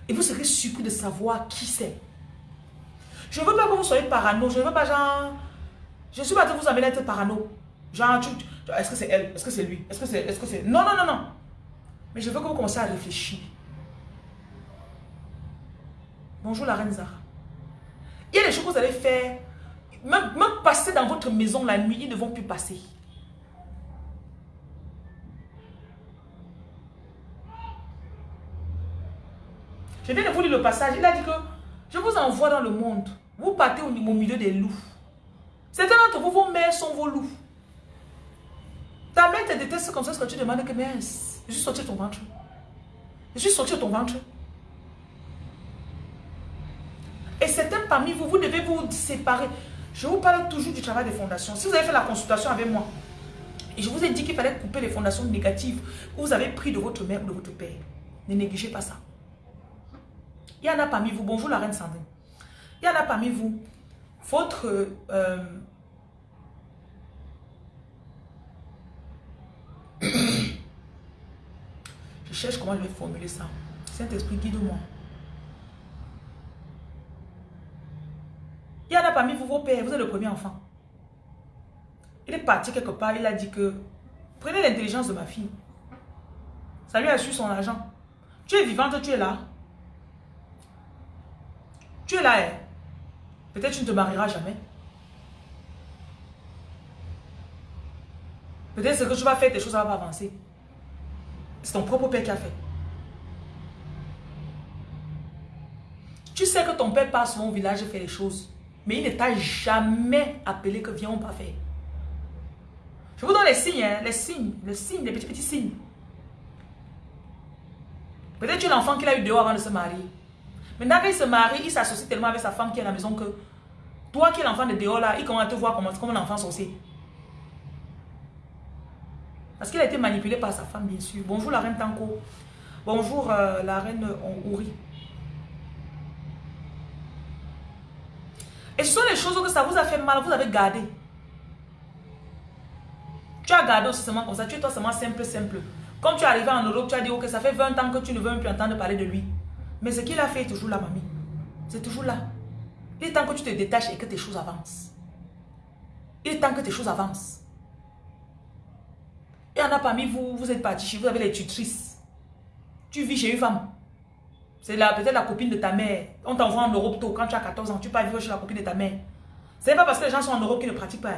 Et vous serez surpris de savoir qui c'est. Je ne veux pas que vous soyez parano, je ne veux pas genre... Je suis pas de vous amener à être parano. Genre, est-ce que c'est elle? Est-ce que c'est lui? Est-ce que c'est... Est -ce c'est... Non, non, non, non. Mais je veux que vous commenciez à réfléchir. Bonjour la reine Zara. Il y a des choses que vous allez faire. Même passer dans votre maison la nuit, ils ne vont plus passer. Je viens de vous lire le passage. Il a dit que je vous envoie dans le monde. Vous partez au, milieu des loups. Certains d'entre vous, vos mères sont vos loups. Ta mère te déteste comme ça ce que tu demandes que je suis sorti de ton ventre. Je suis sorti de ton ventre. Et certains parmi vous, vous devez vous séparer. Je vous parle toujours du travail des fondations. Si vous avez fait la consultation avec moi, et je vous ai dit qu'il fallait couper les fondations négatives que vous avez pris de votre mère ou de votre père. Ne négligez pas ça. Il y en a parmi vous, bonjour la reine Sandrine. Il y en a parmi vous, votre... Euh, (coughs) je cherche comment je vais formuler ça. Saint-Esprit, guide-moi. Il y en a parmi vous, vos pères, vous êtes le premier enfant. Il est parti quelque part, il a dit que prenez l'intelligence de ma fille. Ça lui a su son argent. Tu es vivante, tu es là. Tu es là, hein. peut-être tu ne te marieras jamais. Peut-être ce que tu vas faire, tes choses ne vont pas avancer. C'est ton propre père qui a fait. Tu sais que ton père passe souvent au village et fait les choses. Mais il ne t'a jamais appelé que viens, on va faire. Je vous donne les signes, hein, les signes, les signes, les petits petits signes. Peut-être tu es l'enfant qu'il a eu dehors avant de se marier. Maintenant qu'il se marie, il s'associe tellement avec sa femme qui est à la maison que toi qui es l'enfant de dehors là, il commence à te voir comme, un enfant sorcier. Parce qu'il a été manipulé par sa femme, bien sûr. Bonjour la reine Tanko. Bonjour euh, la reine Ouri. Et ce sont les choses que ça vous a fait mal, vous avez gardé. Tu as gardé aussi seulement comme ça, tu es toi seulement simple, simple. Comme tu es arrivé en Europe, tu as dit, ok, ça fait 20 ans que tu ne veux même plus entendre parler de lui. Mais ce qu'il a fait est toujours là, mamie. C'est toujours là. Il est temps que tu te détaches et que tes choses avancent. Il est temps que tes choses avancent. Il y en a parmi vous, vous êtes partis chez vous, vous avez les tutrices. Tu vis chez une femme. C'est peut-être la copine de ta mère. On t'envoie en Europe tôt, quand tu as 14 ans, tu pars vivre chez la copine de ta mère. C'est pas parce que les gens sont en Europe qu'ils ne pratiquent pas.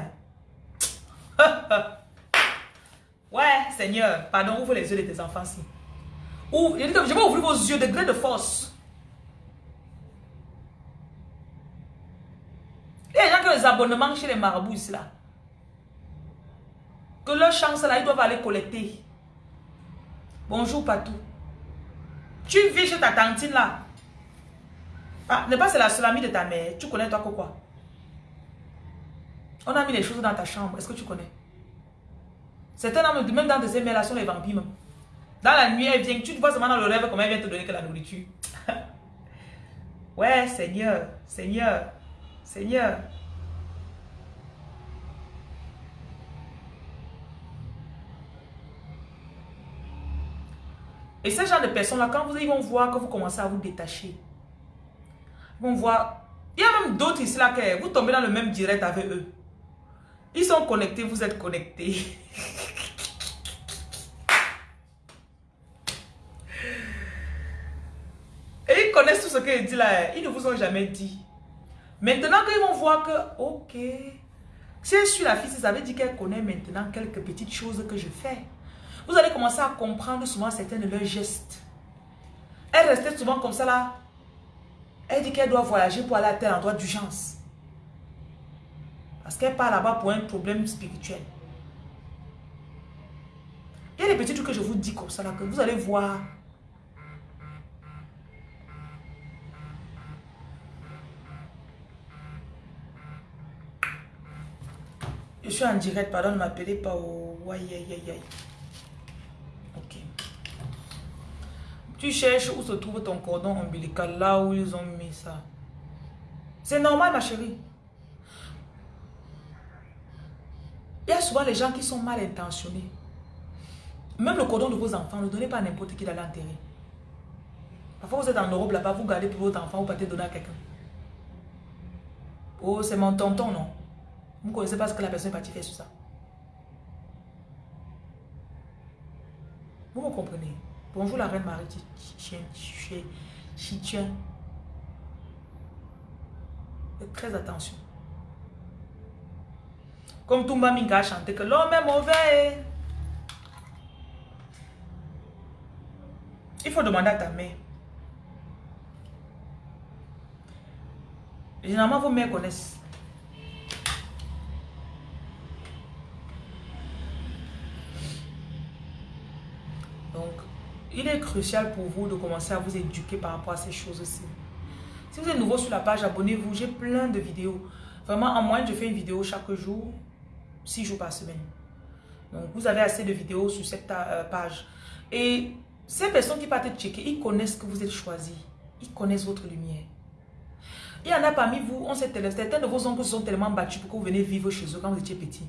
Hein. (laughs) ouais, Seigneur, pardon, ouvre les yeux de tes enfants si. Je vais ouvrir vos yeux de gré de force. Il y a des gens qui ont des abonnements chez les marabouts ici là. Que leur chance là, ils doivent aller collecter. Bonjour Patou. Tu vis chez ta tantine là. Ah, pas c'est la seule amie de ta mère. Tu connais toi quoi On a mis les choses dans ta chambre. Est-ce que tu connais? Homme, même dans des là sont les vampires Dans la nuit, elle vient. Tu te vois seulement dans le rêve comment elle vient te donner que la nourriture. (laughs) ouais, Seigneur, Seigneur, Seigneur. Et ce genre de personnes-là, quand vous, ils vont voir que vous commencez à vous détacher, ils vont voir... Il y a même d'autres ici là que vous tombez dans le même direct avec eux. Ils sont connectés, vous êtes connectés. (laughs) dit là. Ils ne vous ont jamais dit. Maintenant qu'ils vont voir que, ok, si elle suit la fille, ça veut dire qu'elle connaît maintenant quelques petites choses que je fais. Vous allez commencer à comprendre souvent certains de leurs gestes. Elle restait souvent comme ça là. Elle dit qu'elle doit voyager pour aller à tel endroit d'urgence. Parce qu'elle part là-bas pour un problème spirituel. Il y a des petits trucs que je vous dis comme ça là, que vous allez voir. Je suis en direct, pardon, ne m'appelez pas au... Aïe. Tu cherches où se trouve ton cordon ombilical, là où ils ont mis ça. C'est normal, ma chérie. Il y a souvent les gens qui sont mal intentionnés. Même le cordon de vos enfants, ne donnez pas à n'importe qui d'aller enterrer. Parfois, vous êtes en Europe là-bas, vous gardez pour votre enfant, vous partez donner à quelqu'un. Oh, c'est mon tonton, non? Vous ne connaissez pas ce que la personne est partie faire sur ça. Vous me comprenez? Bonjour la reine Marie Chitien. Très attention. Comme Toumba Minga a chanté que l'homme est mauvais. Il faut demander à ta mère. Généralement, vos mères connaissent. Il est crucial pour vous de commencer à vous éduquer par rapport à ces choses-ci. Si vous êtes nouveau sur la page, abonnez-vous. J'ai plein de vidéos. Vraiment, en moyenne, je fais une vidéo chaque jour, 6 jours par semaine. Donc, vous avez assez de vidéos sur cette euh, page. Et ces personnes qui partent checker, ils connaissent que vous êtes choisi. Ils connaissent votre lumière. Il y en a parmi vous, on sait certains de vos oncles se sont tellement battus pour que vous venez vivre chez eux quand vous étiez petit.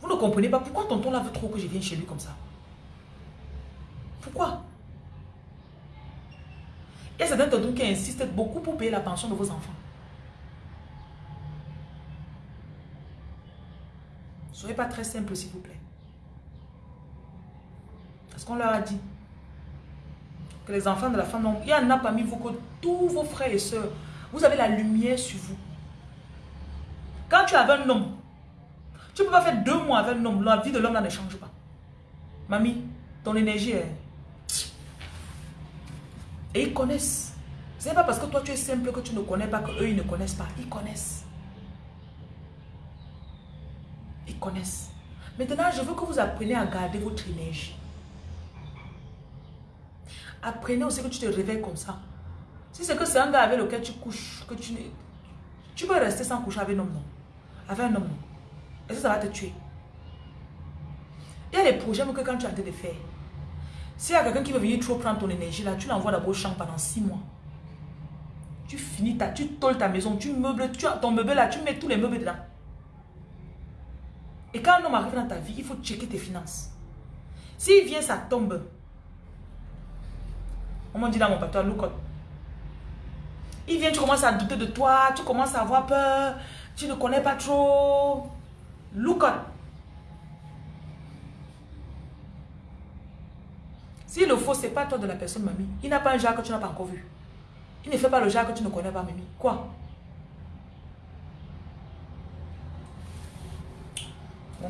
Vous ne comprenez pas pourquoi tonton là veut trop que je vienne chez lui comme ça. Pourquoi? Il y a certains d'entre qui insistent beaucoup pour payer la pension de vos enfants. Soyez pas très simple, s'il vous plaît. Est-ce qu'on leur a dit que les enfants de la femme, il y en a parmi vous que tous vos frères et sœurs, vous avez la lumière sur vous. Quand tu avais un homme, tu ne peux pas faire deux mois avec un homme, la vie de l'homme ne change pas. Mamie, ton énergie est... Et ils connaissent. Ce n'est pas parce que toi tu es simple que tu ne connais pas qu'eux ils ne connaissent pas. Ils connaissent. Ils connaissent. Maintenant, je veux que vous appreniez à garder votre énergie. Apprenez aussi que tu te réveilles comme ça. Si c'est que c'est un gars avec lequel tu couches, que tu Tu peux rester sans coucher avec un homme, non. Avec un homme, non. Et ça, ça va te tuer. Il y a des projets que quand tu as de faire, s'il y a quelqu'un qui veut venir trop prendre ton énergie là, tu l'envoies d'abord au champ pendant six mois. Tu finis ta, tu tolles ta maison, tu meubles, tu ton meuble là, tu mets tous les meubles dedans. Et quand un homme arrive dans ta vie, il faut checker tes finances. S'il vient, ça tombe. On m'a dit dans mon patois, look Il vient, tu commences à douter de toi, tu commences à avoir peur, tu ne connais pas trop. Look Si le faux, c'est pas toi de la personne, mamie. Il n'a pas un genre que tu n'as pas encore vu. Il ne fait pas le genre que tu ne connais pas, mamie. Quoi?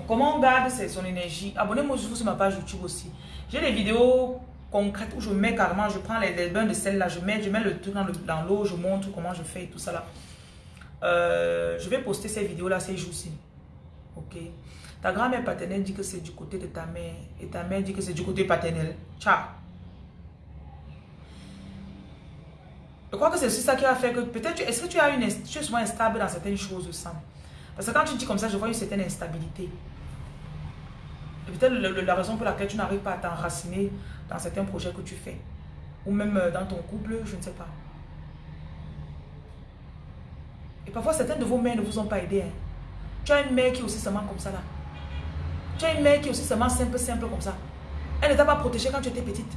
Comment on garde son énergie? Abonnez-moi sur ma page YouTube aussi. J'ai des vidéos concrètes où je mets carrément, je prends les, bains de sel là, je mets, je mets le truc dans l'eau, je montre comment je fais et tout ça là. Euh, je vais poster ces vidéos là ces jours-ci. Ok? Ta grand-mère paternelle dit que c'est du côté de ta mère. Et ta mère dit que c'est du côté paternel. Ciao. Je crois que c'est ça qui a fait que peut-être, est-ce que tu as une, tu es souvent instable dans certaines choses, Sam? Parce que quand tu dis comme ça, je vois une certaine instabilité. peut-être la raison pour laquelle tu n'arrives pas à t'enraciner dans certains projets que tu fais. Ou même euh, dans ton couple, je ne sais pas. Et parfois, certaines de vos mères ne vous ont pas aidé. Hein. Tu as une mère qui est aussi seulement comme ça là. Tu as une mère qui est aussi seulement simple, simple comme ça. Elle ne t'a pas protégé quand tu étais petite.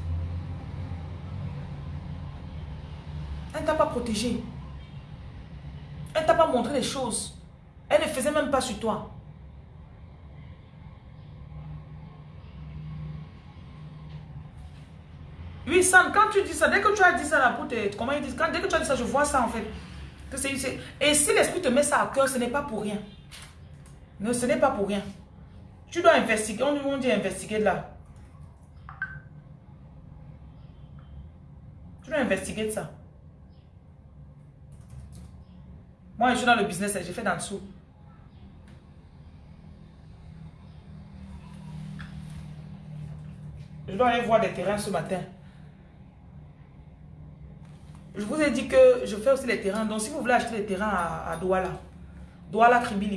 Elle ne t'a pas protégé. Elle ne t'a pas montré les choses. Elle ne faisait même pas sur toi. Oui, Sam, quand tu dis ça, dès que tu as dit ça là. Comment ils disent Dès que tu as dit ça, je vois ça en fait. et si l'esprit te met ça à cœur, ce n'est pas pour rien. Non, ce n'est pas pour rien. Tu dois investiguer. On dit investiguer là. Tu dois investiguer de ça. Moi, je suis dans le business, j'ai fait d'en dessous. Je dois aller voir des terrains ce matin. Je vous ai dit que je fais aussi les terrains. Donc, si vous voulez acheter les terrains à, Douala, Douala, Kribi,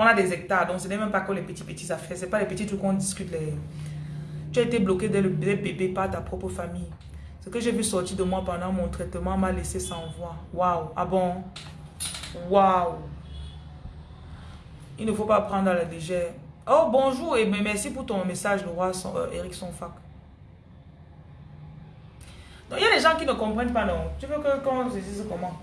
on a des hectares. Donc, ce n'est même pas que les petits, petits affaires. Ce pas les petits trucs qu'on discute. Les... Tu as été bloqué dès le bébé par ta propre famille. Ce que j'ai vu sortir de moi pendant mon traitement m'a laissé sans voix. Waouh. Ah bon? Waouh. Il ne faut pas prendre à la légère. Oh, bonjour et merci pour ton message, le roi euh, Eric Sonfac. Donc, il y a des gens qui ne comprennent pas, non? Tu veux que qu'on se dise comment?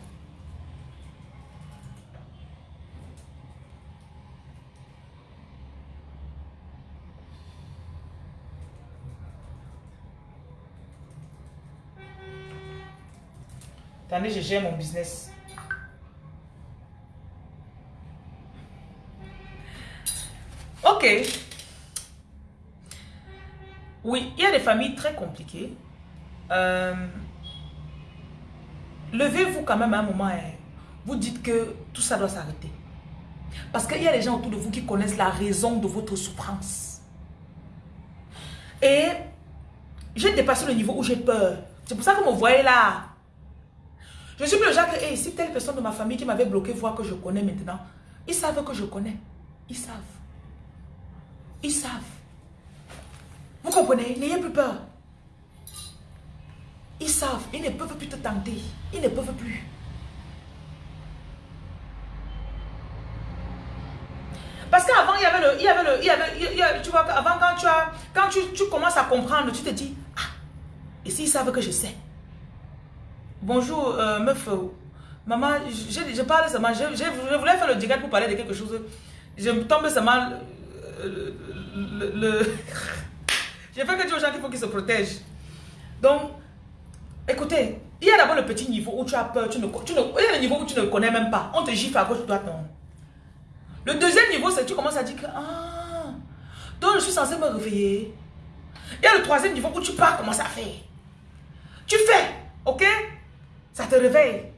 Attendez, je gère mon business. Ok. Oui, il y a des familles très compliquées. Euh, levez-vous quand même à un moment. Hein. Vous dites que tout ça doit s'arrêter. Parce qu'il y a des gens autour de vous qui connaissent la raison de votre souffrance. Et j'ai dépassé le niveau où j'ai peur. C'est pour ça que vous me voyez là. Je suis plus le genre que si telle personne de ma famille qui m'avait bloqué voit que je connais maintenant, ils savent que je connais. Ils savent. Ils savent. Vous comprenez? N'ayez plus peur. Ils savent, ils ne peuvent plus te tenter. Ils ne peuvent plus. Parce qu'avant, il y avait le... Il y avait le il y avait, tu vois, avant, quand, tu, as, quand tu, tu commences à comprendre, tu te dis, ah, et s'ils savent que je sais. Bonjour, euh, meuf. Maman, je, je parle seulement, je, je, voulais faire le direct pour parler de quelque chose. Je me tombe seulement le... le, le (laughs) J'ai fait que dire aux gens qu'il faut qu'ils se protègent. Donc, Écoutez, il y a d'abord le petit niveau où tu as peur, tu ne, il y a le niveau où tu ne connais même pas. On te gifle à gauche, droite, non. Le deuxième niveau, c'est que tu commences à dire que, ah, donc je suis censé me réveiller. Il y a le troisième niveau où tu pars commencer à faire. Tu fais, ok? Ça te réveille.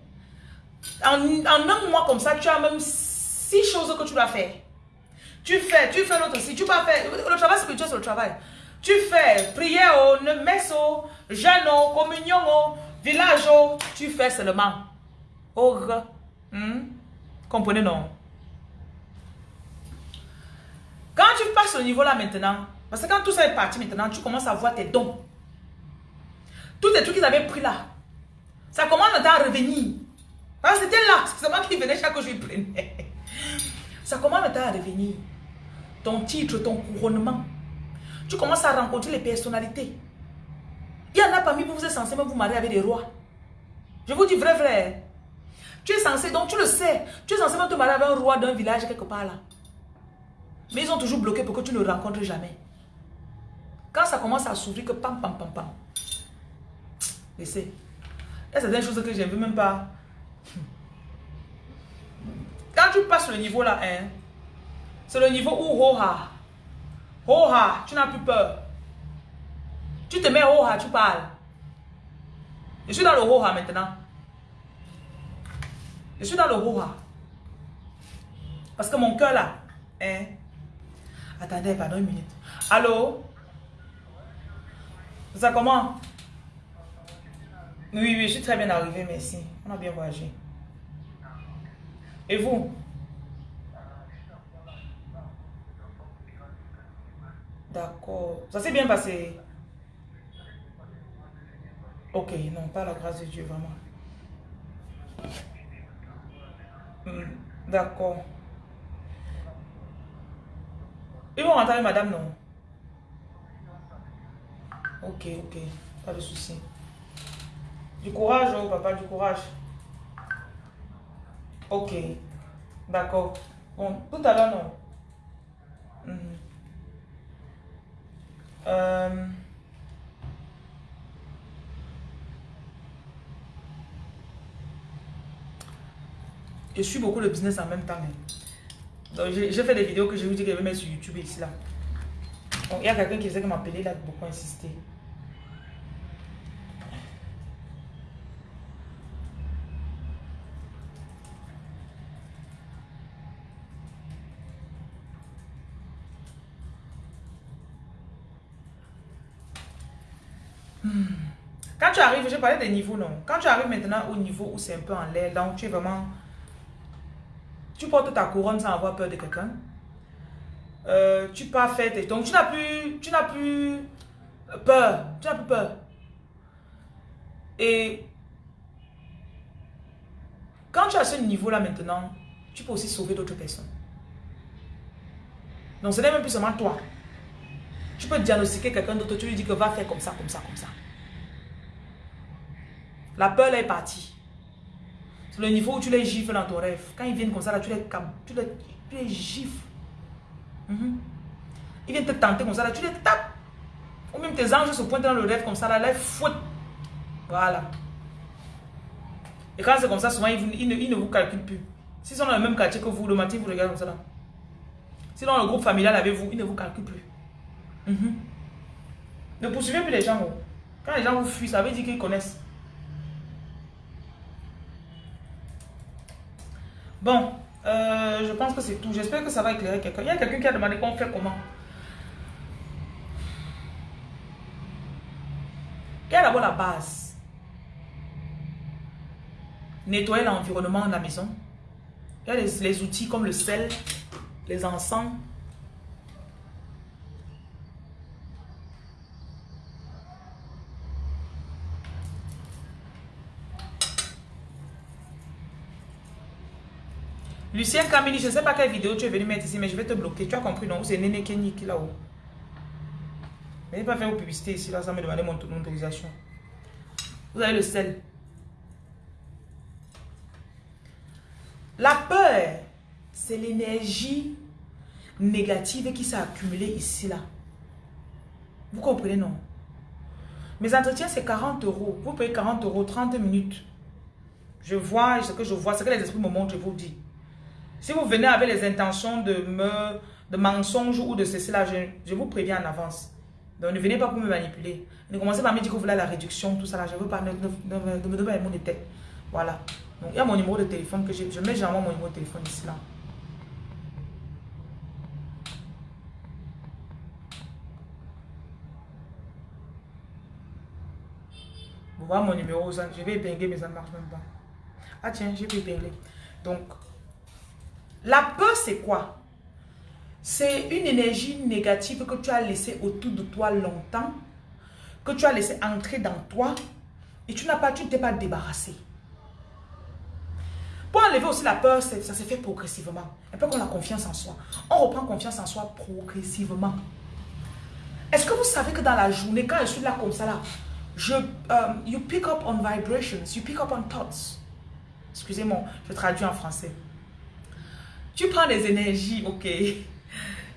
En, un mois comme ça, tu as même six choses que tu dois faire. Tu fais, tu fais l'autre aussi. Tu vas faire, le travail spirituel, c'est le travail. Tu fais prière, messe, jeûne, communion, village, tu fais seulement. Oh? Comprenez non? Quand tu passes au niveau là maintenant, parce que quand tout ça est parti maintenant, tu commences à voir tes dons. Tous les trucs qu'ils avaient pris là, ça commence à revenir. C'était là, c'est moi qui venais chaque jour, je prenais. Ça commence à revenir. Ton titre, ton couronnement. Tu commences à rencontrer les personnalités. Il y en a parmi vous, vous êtes censé vous marier avec des rois. Je vous dis vrai, vrai. Tu es censé, donc tu le sais, tu es censé te marier avec un roi d'un village quelque part là. Mais ils ont toujours bloqué pour que tu ne le rencontres jamais. Quand ça commence à s'ouvrir, que pam, pam, pam, pam. Laissez. Il y a certaines choses que je ne veux même pas. Quand tu passes le niveau là, hein, c'est le niveau où Roha, Oha, tu n'as plus peur. Tu te mets Oha, tu parles. Je suis dans le Oha maintenant. Je suis dans le Oha. Parce que mon cœur là, hein. Attendez, pardon une minute. Allô? Ça comment? Oui, oui, je suis très bien arrivé, merci. On a bien voyagé. Et vous? D'accord. Ça s'est bien passé? Ok, non, pas la grâce de Dieu, vraiment. Hmm, d'accord. Ils vont rentrer madame, non? Ok, ok. Pas de souci. Du courage, oh papa, du courage. Ok. D'accord. Bon, tout à l'heure, non. Mhm. Euh... Je suis beaucoup le business en même temps. Donc, j'ai fait des vidéos que j'ai vu dire que je vais mettre sur YouTube ici, là. il y a quelqu'un qui faisait que m'appeler, là, beaucoup insister. Parlais des niveaux, non. Quand tu arrives maintenant au niveau où c'est un peu en l'air, donc tu es vraiment tu portes ta couronne sans avoir peur de quelqu'un. Euh, tu pars faire tes... Donc, tu n'as plus, tu n'as plus peur. Tu n'as plus peur. Et quand tu as ce niveau-là maintenant, tu peux aussi sauver d'autres personnes. Donc, ce n'est même plus seulement toi. Tu peux diagnostiquer quelqu'un d'autre, tu lui dis que va faire comme ça, comme ça, comme ça. La peur, elle est partie le niveau où tu les gifles dans ton rêve. Quand ils viennent comme ça, là, tu les, tu les, tu les gifles. Mhm. Ils viennent te tenter comme ça, là, tu les tapes. Ou même tes anges se pointent dans le rêve comme ça, là, les fouettent. Voilà. Et quand c'est comme ça, souvent, ils, ne, vous calculent plus. S'ils sont dans le même quartier que vous, le matin, vous regardez comme ça, là. Sinon, le groupe familial avec vous, ils ne vous calculent plus. Mhm. Ne poursuivez plus les gens. Quand les gens vous fuient, ça veut dire qu'ils connaissent. Bon, euh, je pense que c'est tout. J'espère que ça va éclairer quelqu'un. Il y a quelqu'un qui a demandé qu'on fait comment? Il y a d'abord la base? Nettoyer l'environnement de la maison. Il y a les outils comme le sel, les encens, Lucien Camille, je ne sais pas quelle vidéo tu es venu mettre ici, mais je vais te bloquer. Tu as compris, non? C'est Néné Kenny qui là-haut. Mais pas faire vos publicités ici, là, ça me demander mon, autorisation. Vous avez le sel. La peur, c'est l'énergie négative qui s'est accumulée ici, là. Vous comprenez, non? Mes entretiens, c'est 40 euros. Vous payez 40 euros, 30 minutes. Je vois ce que je vois, ce que les esprits me montrent, je vous dis. Si vous venez avec les intentions de me de mensonges ou de ceci là, je, vous préviens en avance. Donc ne venez pas pour me manipuler. Ne commencez pas à me dire que vous voulez la réduction, tout ça là. Je ne veux pas, me donnez pas mon tête. Voilà. Donc il y a mon numéro de téléphone que je, je mets généralement mon numéro de téléphone ici là. Vous voyez mon numéro, je vais épingler mais ça ne marche même pas. Ah tiens, je vais épingler. Donc, la peur, c'est quoi? C'est une énergie négative que tu as laissée autour de toi longtemps, que tu as laissé entrer dans toi et tu n'as pas, tu t'es pas débarrassé. Pour enlever aussi la peur, ça se fait progressivement. Un peu comme la confiance en soi. On reprend confiance en soi progressivement. Est-ce que vous savez que dans la journée, quand je suis là comme ça, là, je, um, you pick up on vibrations, you pick up on thoughts. Excusez-moi, je traduis en français. Tu prends des énergies, ok.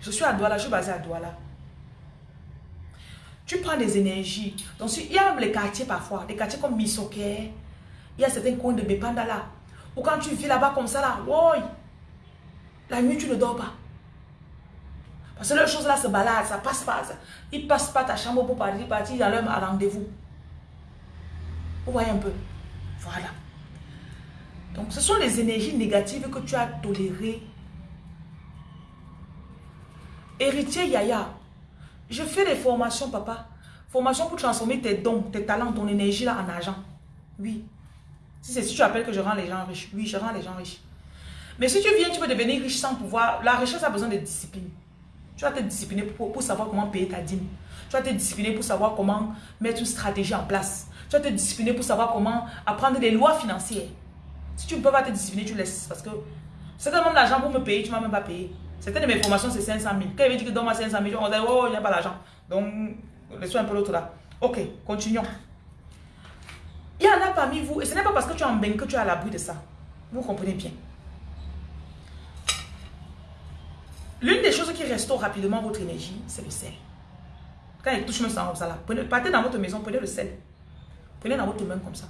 Je suis à Douala, je suis basée à Douala. Tu prends des énergies. Donc, il y a les quartiers parfois, des quartiers comme Misoke. Il y a certains coins de Bepanda là. Ou quand tu vis là-bas comme ça là, la nuit tu ne dors pas. Parce que les choses là se baladent, ça passe pas. Ça. Ils passent pas ta chambre pour partir, partir dans leur rendez-vous. Vous voyez un peu. Voilà. Donc, ce sont les énergies négatives que tu as tolérées Héritier Yaya, je fais des formations, papa. Formation pour transformer tes dons, tes talents, ton énergie là en argent. Oui. Si c'est si tu appelles que je rends les gens riches. Oui, je rends les gens riches. Mais si tu viens, tu peux devenir riche sans pouvoir. La richesse a besoin de discipline. Tu vas te discipliner pour, savoir comment payer ta dîme. Tu vas te discipliner pour savoir comment mettre une stratégie en place. Tu vas te discipliner pour savoir comment apprendre les lois financières. Si tu ne peux pas te discipliner, tu laisses. Parce que c'est même l'argent pour me payer, tu ne m'as même pas payé. Certaines de mes formations, c'est 500 000. Quand il veut dire que donne-moi 500 000, on dit, oh, il n'y a pas l'argent. Donc, laissons un peu l'autre là. Ok, continuons. Il y en a parmi vous, et ce n'est pas parce que tu es en bain que tu es à l'abri de ça. Vous comprenez bien. L'une des choses qui restaure rapidement votre énergie, c'est le sel. Quand il touche me sang comme ça là, partez dans votre maison, prenez le sel. Prenez dans votre main comme ça.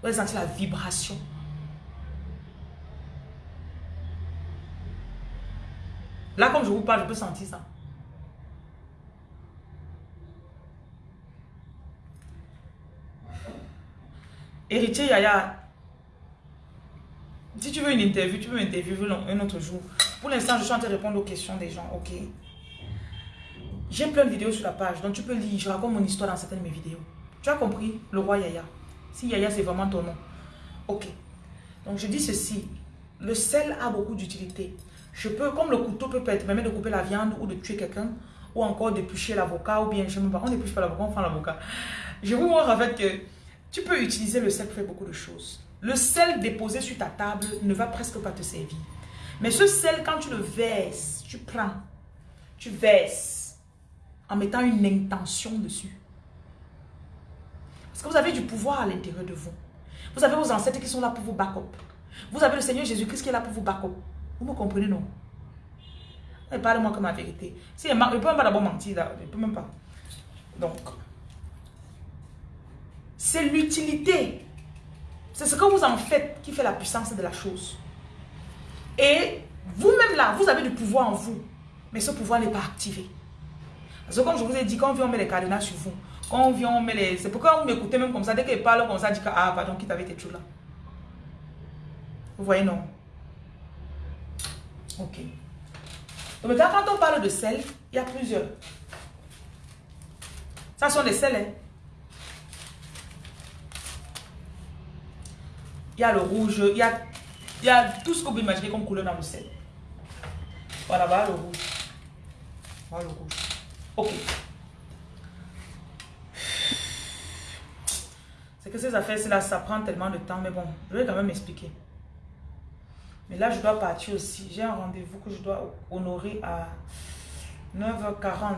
Vous allez sentir la vibration. Là, comme je vous parle, je peux sentir ça. Héritier Yaya, si tu veux une interview, tu peux m'interviewer un autre jour. Pour l'instant, je suis en train de répondre aux questions des gens, ok? J'ai plein de vidéos sur la page, donc tu peux lire. Je raconte mon histoire dans certaines de mes vidéos. Tu as compris Le roi Yaya. Si Yaya, c'est vraiment ton nom. Ok. Donc, je dis ceci. Le sel a beaucoup d'utilité. Je peux, comme le couteau peut permettre de couper la viande ou de tuer quelqu'un, ou encore d'éplucher l'avocat, ou bien, je ne sais pas, on n'épluche pas l'avocat, on prend l'avocat. Je vous montre en fait que tu peux utiliser le sel pour faire beaucoup de choses. Le sel déposé sur ta table ne va presque pas te servir. Mais ce sel, quand tu le verses, tu prends, tu verses en mettant une intention dessus. Parce que vous avez du pouvoir à l'intérieur de vous. Vous avez vos ancêtres qui sont là pour vous back up. Vous avez le Seigneur Jésus-Christ qui est là pour vous back up. Vous me comprenez, non? Parlez-moi comme la vérité. Si, je ne peux même pas d'abord mentir, là. Ne peux même pas. Donc, c'est l'utilité. C'est ce que vous en faites qui fait la puissance de la chose. Et vous-même là, vous avez du pouvoir en vous. Mais ce pouvoir n'est pas activé. Parce que comme je vous ai dit, quand on vient, on met les cadenas sur vous. Quand on vient, on met les... C'est pourquoi vous m'écoutez même comme ça. Dès qu'il parle comme ça, dit que, ah, pardon, qui t'avait tes choses là. Vous voyez, non? Ok. Donc maintenant, quand on parle de sel, il y a plusieurs. Ça sont des sels, hein. Il y a le rouge, il y a, il y a tout ce que vous imaginez comme couleur dans le sel. Voilà, voilà le rouge. Voilà le rouge. Ok. C'est que ces affaires-là, ça prend tellement de temps, mais bon, je vais quand même expliquer. Mais là, je dois partir aussi. J'ai un rendez-vous que je dois honorer à 9h40.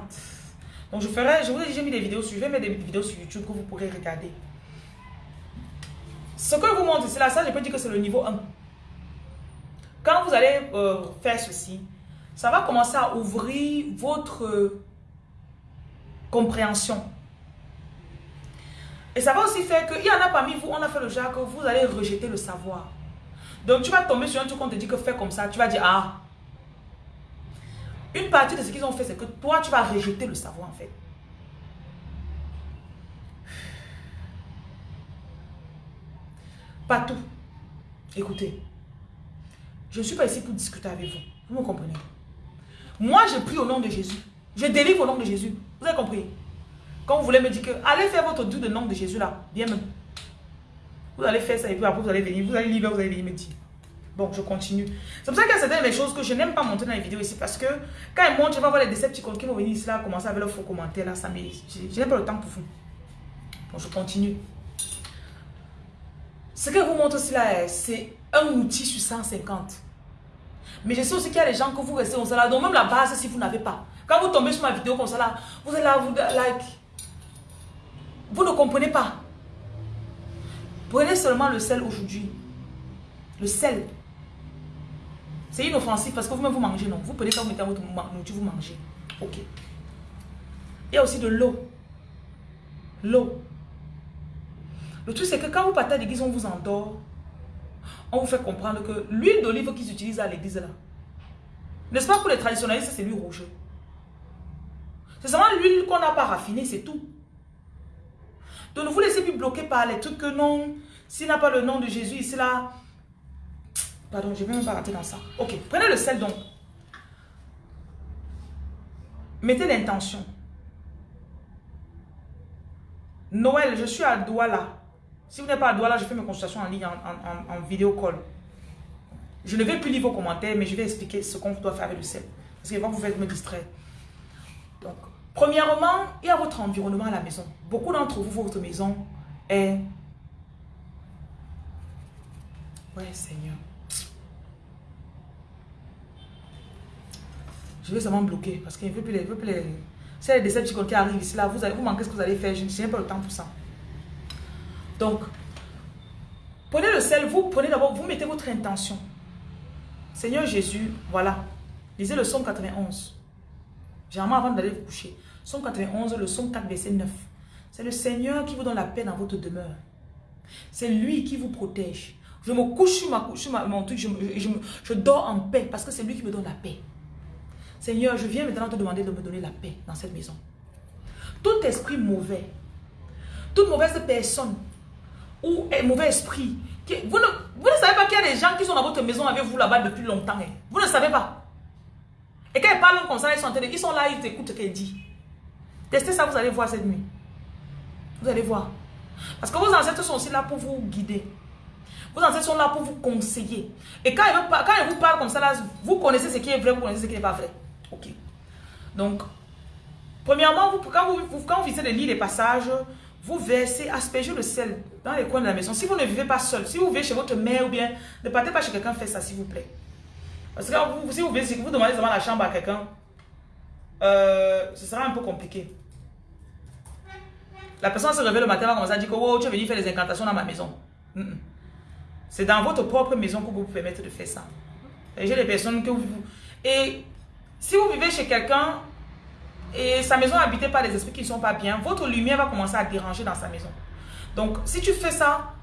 Donc, je ferai, je vous ai dit, j'ai mis des vidéos sur, je vais mettre des vidéos sur YouTube que vous pourrez regarder. Ce que je vous montre, c'est là, ça, je peux dire que c'est le niveau 1. Quand vous allez euh, faire ceci, ça va commencer à ouvrir votre compréhension. Et ça va aussi faire qu'il y en a parmi vous, on a fait le genre que vous allez rejeter le savoir. Donc tu vas tomber sur un truc qu'on te dit que fais comme ça, tu vas dire ah. Une partie de ce qu'ils ont fait, c'est que toi, tu vas rejeter le savoir en fait. Pas tout. Écoutez, je ne suis pas ici pour discuter avec vous. Vous me comprenez? Moi, je prie au nom de Jésus. Je délivre au nom de Jésus. Vous avez compris? Quand vous voulez me dire que allez faire votre doux de nom de Jésus là, bien même. Vous allez faire ça et puis après vous allez venir, vous allez lire, vous allez venir me dire. Bon, je continue. C'est pour ça qu'il y a certaines des choses que je n'aime pas montrer dans les vidéos ici parce que quand ils montrent, je vais voir les décepticons qui vont venir ici là, commencer avec leurs faux commentaires là, ça me... Je n'ai pas le temps pour vous. Bon, je continue. Ce que vous montre aussi là, c'est un outil sur 150. Mais je sais aussi qu'il y a des gens que vous restez comme ça là. Donc même la base, si vous n'avez pas. Quand vous tombez sur ma vidéo comme ça là, vous êtes là, vous like. Vous ne comprenez pas. Prenez seulement le sel aujourd'hui. Le sel. C'est inoffensif parce que vous-même vous mangez, non. Vous prenez quand vous mettez votre nourriture, vous mangez. Ok. Il y a aussi de l'eau. L'eau. Le truc, c'est que quand vous partez à l'église, on vous endort. On vous fait comprendre que l'huile d'olive qu'ils utilisent à l'église là, n'est-ce pas pour les traditionnalistes, c'est l'huile rouge. C'est seulement l'huile qu'on n'a pas raffinée, c'est tout. Donc ne vous laissez plus bloquer par les trucs que non, s'il n'a pas le nom de Jésus ici là. Pardon, je ne vais même pas rentrer dans ça. Ok, prenez le sel donc. Mettez l'intention. Noël, je suis à Douala. Si vous n'êtes pas à Douala, je fais mes consultations en ligne, en, vidéo call. Je ne vais plus lire vos commentaires, mais je vais expliquer ce qu'on doit faire avec le sel. Parce que va vous faire me distraire. Donc, premièrement, il y a votre environnement à la maison. Beaucoup d'entre vous, votre maison est... Ouais, Seigneur. Je vais seulement bloquer parce qu'il ne veut plus les... Veut plus les... C'est les déceptions qui arrivent ici, là, vous, allez, vous manquez ce que vous allez faire. Je n'ai pas le temps pour ça. Donc, prenez le sel, vous prenez d'abord, vous mettez votre intention. Seigneur Jésus, voilà. Lisez le psaume 91. Généralement, avant d'aller vous coucher. Psaume 91, le psaume 4, verset 9. C'est le Seigneur qui vous donne la paix dans votre demeure. C'est lui qui vous protège. Je me couche sur, ma, sur mon truc, je, dors en paix parce que c'est lui qui me donne la paix. Seigneur, je viens maintenant te demander de me donner la paix dans cette maison. Tout esprit mauvais, toute mauvaise personne ou mauvais esprit, vous, ne, vous ne savez pas qu'il y a des gens qui sont dans votre maison avec vous là-bas depuis longtemps. Hein. Vous ne savez pas. Et quand ils parlent comme ça, ils sont, ils sont là, ils écoutent ce qu'elle dit. Testez ça, vous allez voir cette nuit. Vous allez voir. Parce que vos ancêtres sont aussi là pour vous guider. Vos ancêtres sont là pour vous conseiller. Et quand ils, vous parlent comme ça, vous connaissez ce qui est vrai, vous connaissez ce qui n'est pas vrai. Ok. Donc, premièrement, vous, quand, vous, quand vous les lits, les passages, vous versez, aspergez le sel dans les coins de la maison. Si vous ne vivez pas seul, si vous vivez chez votre mère ou bien, ne partez pas chez quelqu'un, faites ça s'il vous plaît. Parce que si vous, si vous demandez devant la chambre à quelqu'un, euh, ce sera un peu compliqué. La personne se réveille le matin, va commencer à dire que oh, tu es venu faire des incantations dans ma maison. C'est dans votre propre maison que vous vous permettez de faire ça. J'ai des personnes que vous... Et si vous vivez chez quelqu'un et sa maison est habitée par des esprits qui ne sont pas bien, votre lumière va commencer à déranger dans sa maison. Donc, si tu fais ça,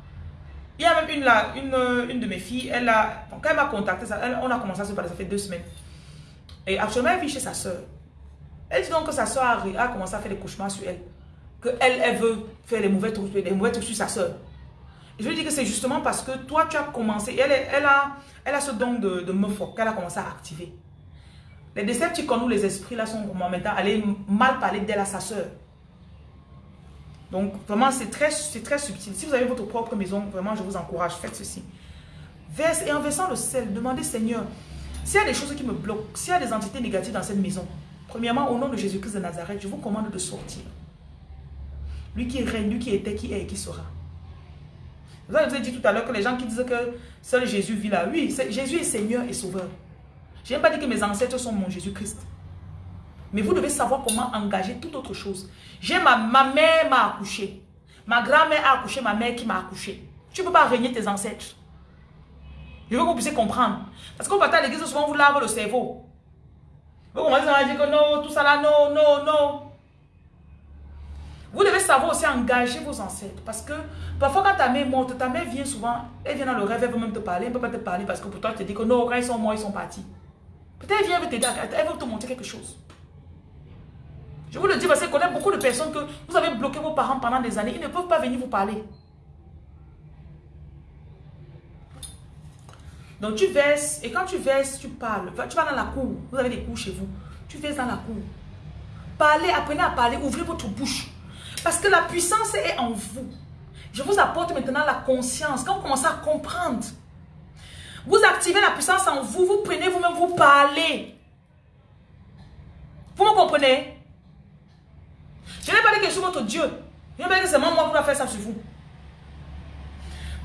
il y a même une, une, une de mes filles, elle a, quand elle m'a contacté, on a commencé à se parler, ça fait deux semaines. Et actuellement, elle vit chez sa soeur. Elle dit donc que sa soeur a, commencé à faire des cauchemars sur elle. Que elle, elle veut faire les mauvais trucs, mauvais trucs sur sa soeur. je lui dis que c'est justement parce que toi, tu as commencé, elle, elle, a, elle a ce don de, de meuf qu'elle a commencé à activer. Les décepticons ou les esprits là sont maintenant allés mal parler d'elle à sa soeur. Donc vraiment c'est très, très subtil. Si vous avez votre propre maison, vraiment je vous encourage, faites ceci. Verse et en versant le sel, demandez Seigneur, s'il y a des choses qui me bloquent, s'il y a des entités négatives dans cette maison, premièrement au nom de Jésus-Christ de Nazareth, je vous commande de sortir. Lui qui règne, lui qui était, qui est et qui sera. Vous avez dit tout à l'heure que les gens qui disent que seul Jésus vit là, oui, Jésus est Seigneur et Sauveur. Je n'ai pas dit que mes ancêtres sont mon Jésus-Christ. Mais vous devez savoir comment engager toute autre chose. J'ai ma, ma mère m'a accouché. Ma grand-mère a accouché ma mère qui m'a accouché. Tu ne peux pas régner tes ancêtres. Je veux que vous puissiez comprendre. Parce qu'on va à l'église, souvent vous lave le cerveau. Vous commencez à dire que non, tout ça là, non, non, non. Vous devez savoir aussi engager vos ancêtres. Parce que parfois quand ta mère est morte, ta mère vient souvent, elle vient dans le rêve, elle veut même te parler, elle ne peut pas te parler parce que pour toi, tu te dis que non, quand ils sont morts, ils sont partis. Peut-être qu'elle vient t'aider, elle veut te montrer quelque chose. Je vous le dis parce que je connais beaucoup de personnes que vous avez bloqué vos parents pendant des années. Ils ne peuvent pas venir vous parler. Donc tu verses, et quand tu verses, tu parles. Tu vas dans la cour. Vous avez des cours chez vous. Tu verses dans la cour. Parlez, apprenez à parler, ouvrez votre bouche. Parce que la puissance est en vous. Je vous apporte maintenant la conscience. Quand vous commencez à comprendre vous activez la puissance en vous, vous prenez vous-même, vous parlez. Vous me comprenez? Je n'ai pas dit que je suis votre Dieu. Je n'ai pas dit que c'est moi, qui dois faire ça sur vous.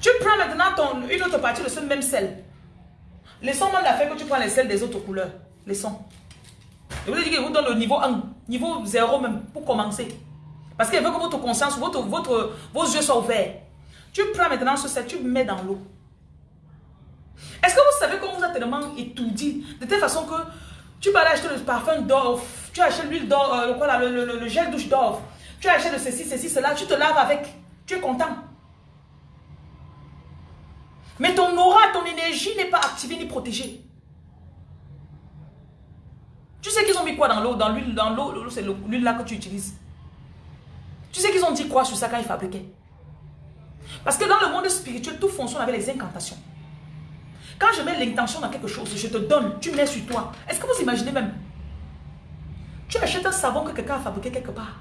Tu prends maintenant une autre partie de ce même sel. Laissons même la que tu prends les sels des autres couleurs. Laissons. Je vous ai dit je vous donne le niveau 1, niveau 0 même, pour commencer. Parce qu'il veut que votre conscience, votre, votre, vos yeux soient ouverts. Tu prends maintenant ce sel, tu mets dans l'eau. Est-ce que vous savez qu'on vous a tellement étourdi? De telle façon que tu vas aller acheter le parfum d'Orf, tu achètes l'huile d'or, euh, le, le, le, gel douche d'Orf, tu achètes ceci, ceci, cela, tu te laves avec, tu es content. Mais ton aura, ton énergie n'est pas activée ni protégée. Tu sais qu'ils ont mis quoi dans l'eau, dans l'huile, dans l'eau, c'est l'huile là que tu utilises. Tu sais qu'ils ont dit quoi sur ça quand ils fabriquaient? Parce que dans le monde spirituel, tout fonctionne avec les incantations. Quand je mets l'intention dans quelque chose, je te donne, tu mets sur toi. Est-ce que vous imaginez même Tu achètes un savon que quelqu'un a fabriqué quelque part.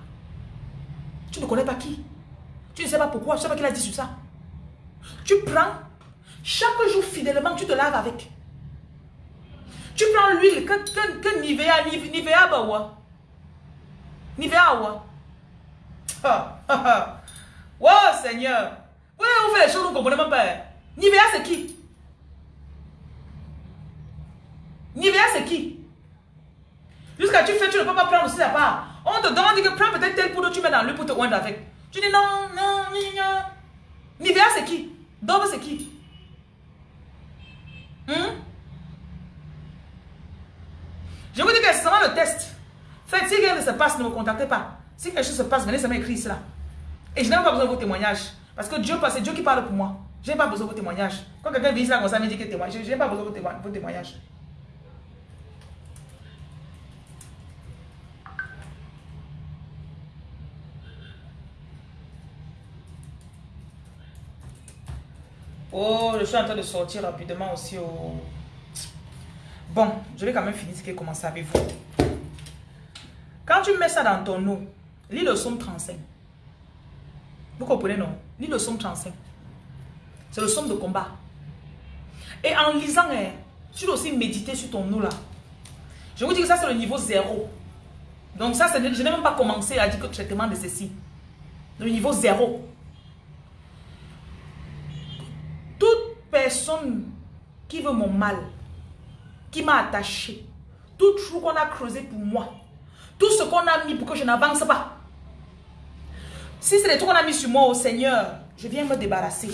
Tu ne connais pas qui. Tu ne sais pas pourquoi, tu ne sais pas qui a dit sur ça. Tu prends, chaque jour fidèlement, tu te laves avec. Tu prends l'huile que, que, que Nivea, Nivea, ouais. Nivea, ouais. Oh, Seigneur. Ouais, on fait les choses, vous ne comprenez même pas. Nivea, c'est qui Nivea, c'est qui Jusqu'à tu fais, tu peux pas prendre aussi la part. On te demande que prends peut-être tel poudre, tu mets dans lui pour te oindre avec. Tu dis non, non, non. Nivea, c'est qui? Dove, c'est qui? Hmm? Je vous dis que c'est le test. Faites, si rien ne se passe, ne me contactez pas. Si quelque chose se passe, venez seulement écrire cela. Et je n'ai pas besoin de vos témoignages. Parce que Dieu, c'est Dieu qui parle pour moi. Je n'ai pas besoin de vos témoignages. Quand quelqu'un vient ici comme ça, me dit que témoigne, je n'ai pas besoin de vos témoignages. Oh, je suis en train de sortir rapidement aussi au... Bon, je vais quand même finir ce qui est commencé avec vous. Quand tu mets ça dans ton eau, lis le somme 35. Vous comprenez, non? Lis le somme 35. C'est le somme de combat. Et en lisant, hein, tu dois aussi méditer sur ton eau là. Je vous dis que ça, c'est le niveau 0. Donc ça, je n'ai même pas commencé à dire que traitement de ceci. Le niveau 0. Personne qui veut mon mal, qui m'a attaché, tout trou qu'on a creusé pour moi, tout ce qu'on a mis pour que je n'avance pas. Si c'est les trucs qu'on a mis sur moi au Seigneur, je viens me débarrasser.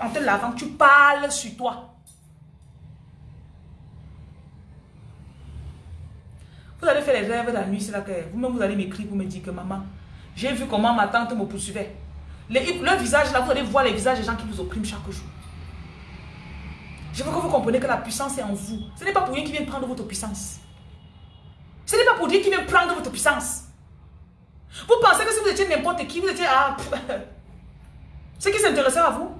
En te lavant, tu parles sur toi. Vous allez faire les rêves de la nuit, c'est là que vous-même vous allez m'écrire pour me dire que maman, j'ai vu comment ma tante me poursuivait. le visage là, vous allez voir les visages des gens qui vous oppriment chaque jour. Je veux que vous compreniez que la puissance est en vous. Ce n'est pas pour rien qui vient prendre votre puissance. Ce n'est pas pour dire qu'il vient prendre votre puissance. Vous pensez que si vous étiez n'importe qui, vous étiez... Ah, (laughs) ce qui s'intéressait à vous.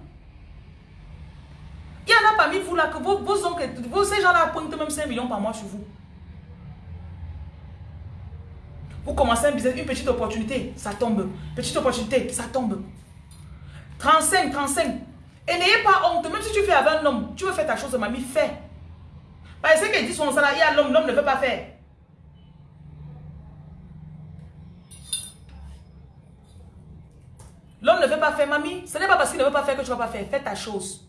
Il y en a parmi vous là que vos, vos oncles, vos, ces gens-là pointent même 5 millions par mois sur vous. Vous commencez un business, une petite opportunité, ça tombe. Petite opportunité, ça tombe. 35, 35. Et n'ayez pas honte, même si tu fais avec un homme, tu veux faire ta chose, mamie, fais. Parce que dit son y a l'homme, l'homme ne veut pas faire. L'homme ne veut pas faire, mamie. Ce n'est pas parce qu'il ne veut pas faire que tu ne vas pas faire. Fais ta chose.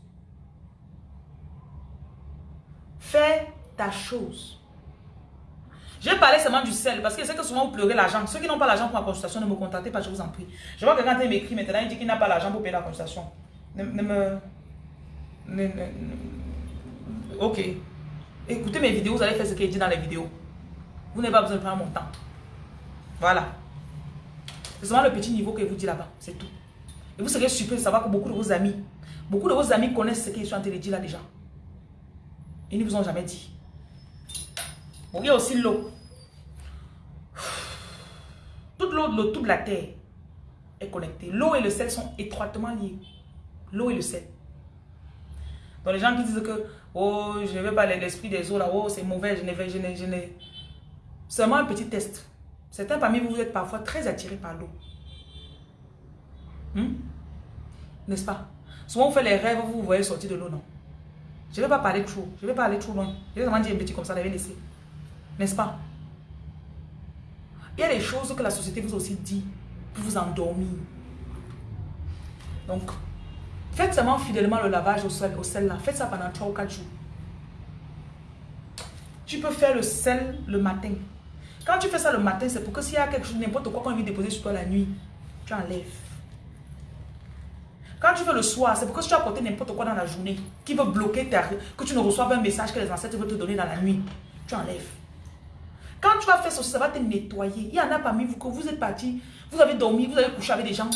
Fais ta chose. Je vais parler seulement du sel parce que sais que souvent vous pleurez l'argent. Ceux qui n'ont pas l'argent pour la consultation, ne me contactez pas, je vous en prie. Je vois que quand il m'écrit maintenant, il dit qu'il n'a pas l'argent pour payer la consultation. Ne, ok. Écoutez mes vidéos, vous allez faire ce qu'il dit dans les vidéos. Vous n'avez pas besoin de prendre mon temps. Voilà. C'est seulement le petit niveau que vous dit là-bas. C'est tout. Et vous serez surpris de savoir que beaucoup de vos amis, beaucoup de vos amis connaissent ce qu'ils sont en train de dire là déjà. Ils ne vous ont jamais dit. Y a aussi l'eau. Toute l'eau, toute la terre est connectée. L'eau et le sel sont étroitement liés. L'eau et le sel. Donc les gens qui disent que oh, je ne veux pas l'esprit des eaux là, oh, c'est mauvais, je ne vais, je ne, je ne. Seulement un petit test. Certains parmi vous, vous êtes parfois très attirés par l'eau. Hmm? N'est-ce pas? Souvent, vous faites les rêves, vous vous voyez sortir de l'eau, non? Je ne vais pas parler trop. Je ne vais pas aller trop loin. Je vais vraiment dire un petit comme ça, vais laisser. N'est-ce pas? Il y a des choses que la société vous aussi dit pour vous endormir. Donc, Faites seulement fidèlement le lavage au sel, au sel là. Faites ça pendant 3 ou 4 jours. Tu peux faire le sel le matin. Quand tu fais ça le matin, c'est pour que s'il y a quelque chose, n'importe quoi qu'on vient déposer sur toi la nuit, tu enlèves. Quand tu fais le soir, c'est pour que si tu as porté n'importe quoi dans la journée, qui veut bloquer ta, que tu ne reçoives un message que les ancêtres veulent te donner dans la nuit, tu enlèves. Quand tu vas faire ça, ça va te nettoyer. Il y en a parmi vous que vous êtes parti, vous avez dormi, vous avez couché avec des gens,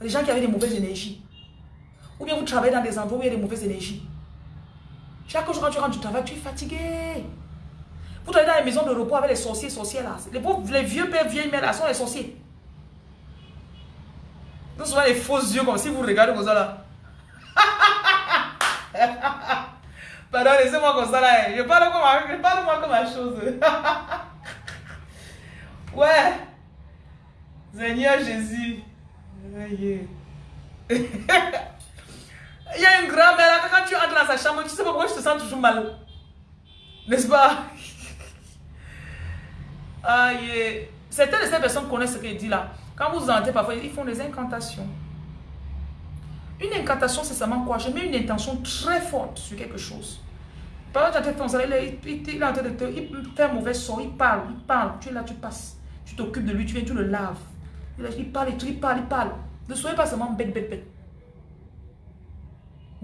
des gens qui avaient des mauvaises énergies. Ou bien vous travaillez dans des endroits où il y a des mauvaises énergies. Chaque jour quand tu rentres du travail, tu es fatigué. Vous travaillez dans les maisons de repos avec les sorciers, sorcières là. Les, pauvres, les vieux pères, vieilles mères là sont les sorciers. Nous souvent les faux yeux comme si vous regardez comme ça là. (laughs) Pardon, laissez-moi comme ça là. Je parle, comme, je parle moi comme ma chose. (laughs) ouais. Seigneur Jésus. (laughs) Il y a une grand-mère quand tu entres dans sa chambre, tu sais pas pourquoi je te sens toujours mal. N'est-ce pas? (laughs) Aïe. Certaines de ces personnes connaissent ce qu'il dit là. Quand vous entendez parfois, ils font des incantations. Une incantation, c'est seulement quoi? Je mets une intention très forte sur quelque chose. Par exemple, tu il, il, il est en train de te il fait un mauvais sort, il parle, il parle. Tu es là, tu passes. Tu t'occupes de lui, tu viens, tu le laves. Il parle, il parle, il parle. Ne soyez pas seulement bête, bête, bête.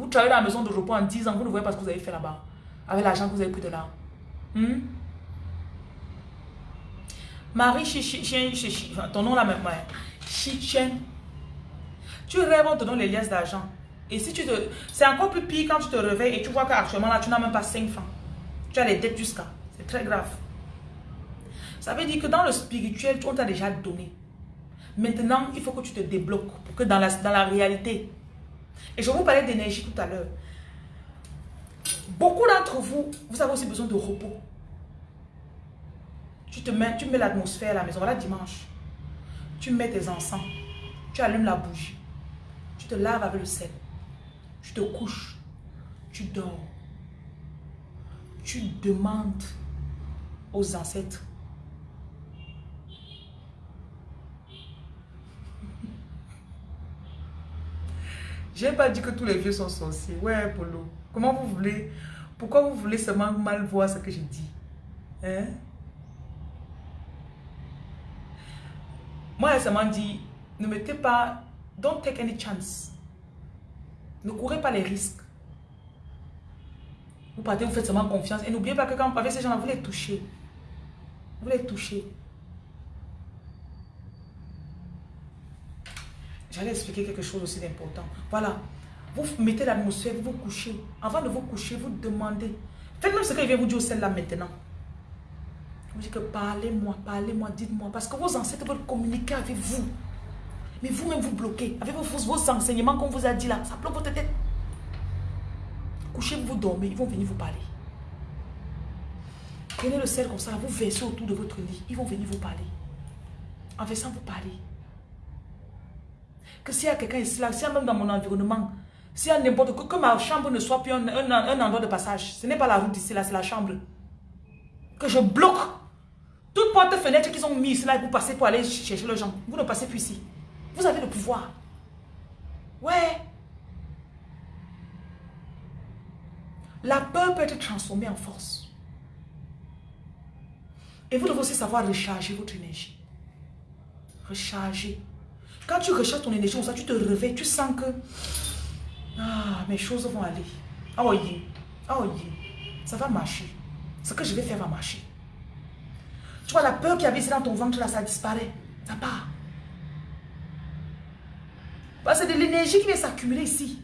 Vous travaillez dans la maison de repos en 10 ans, vous ne voyez pas ce que vous avez fait là-bas. Avec l'argent que vous avez pris de là. Hmm? Marie Chichien, ton nom là même, Chichen. Tu rêves, on te donne les liasses d'argent. Et si tu te... C'est encore plus pire quand tu te réveilles et tu vois qu'actuellement là, tu n'as même pas 5 francs. Tu as les dettes jusqu'à. C'est très grave. Ça veut dire que dans le spirituel, on t'a déjà donné. Maintenant, il faut que tu te débloques pour que dans la, dans la réalité. Et je vous parlais d'énergie tout à l'heure. Beaucoup d'entre vous, vous avez aussi besoin de repos. Tu te mets, tu mets l'atmosphère à la maison. Voilà dimanche. Tu mets tes encens. Tu allumes la bougie. Tu te laves avec le sel. Tu te couches. Tu dors. Tu demandes aux ancêtres. J'ai pas dit que tous les vieux sont sorciers. Ouais, Polo. Comment vous voulez Pourquoi vous voulez seulement mal voir ce que je dis Hein? Moi, elle seulement dit, ne mettez pas, don't take any chance. Ne courez pas les risques. Vous partez, vous faites seulement confiance. Et n'oubliez pas que quand vous parlez ces gens-là, vous les touchez. Vous les touchez. J'allais expliquer quelque chose aussi d'important. Voilà. Vous mettez l'atmosphère, vous vous couchez. Avant de vous coucher, vous demandez. Faites même ce qu'il vient vous dire au celle là maintenant. Vous dites que parlez-moi, parlez-moi, dites-moi. Parce que vos ancêtres veulent communiquer avec vous. Mais vous-même vous bloquez. Avec vos, vos enseignements qu'on vous a dit là, ça bloque votre tête. Couchez-vous, vous dormez, ils vont venir vous parler. Prenez le sel comme ça, vous versez autour de votre lit. Ils vont venir vous parler. En versant vous parler. Que s'il y a quelqu'un ici là, s'il y a même dans mon environnement, s'il y a n'importe quoi, que ma chambre ne soit plus un, un endroit de passage. Ce n'est pas la route ici là, c'est la chambre. Que je bloque toutes portes fenêtres qu'ils ont mises là, vous passez pour aller chercher les gens. Vous ne passez plus ici. Vous avez le pouvoir. Ouais. La peur peut être transformée en force. Et vous devez aussi savoir recharger votre énergie. Recharger. Quand tu recharges ton énergie, ça, tu te réveilles, tu sens que ah, mes choses vont aller. Ah oui, ah oui, ça va marcher. Ce que je vais faire va marcher. Tu vois, la peur qui avait dans ton ventre, là, ça disparaît. Ça part. C'est de l'énergie qui vient s'accumuler ici.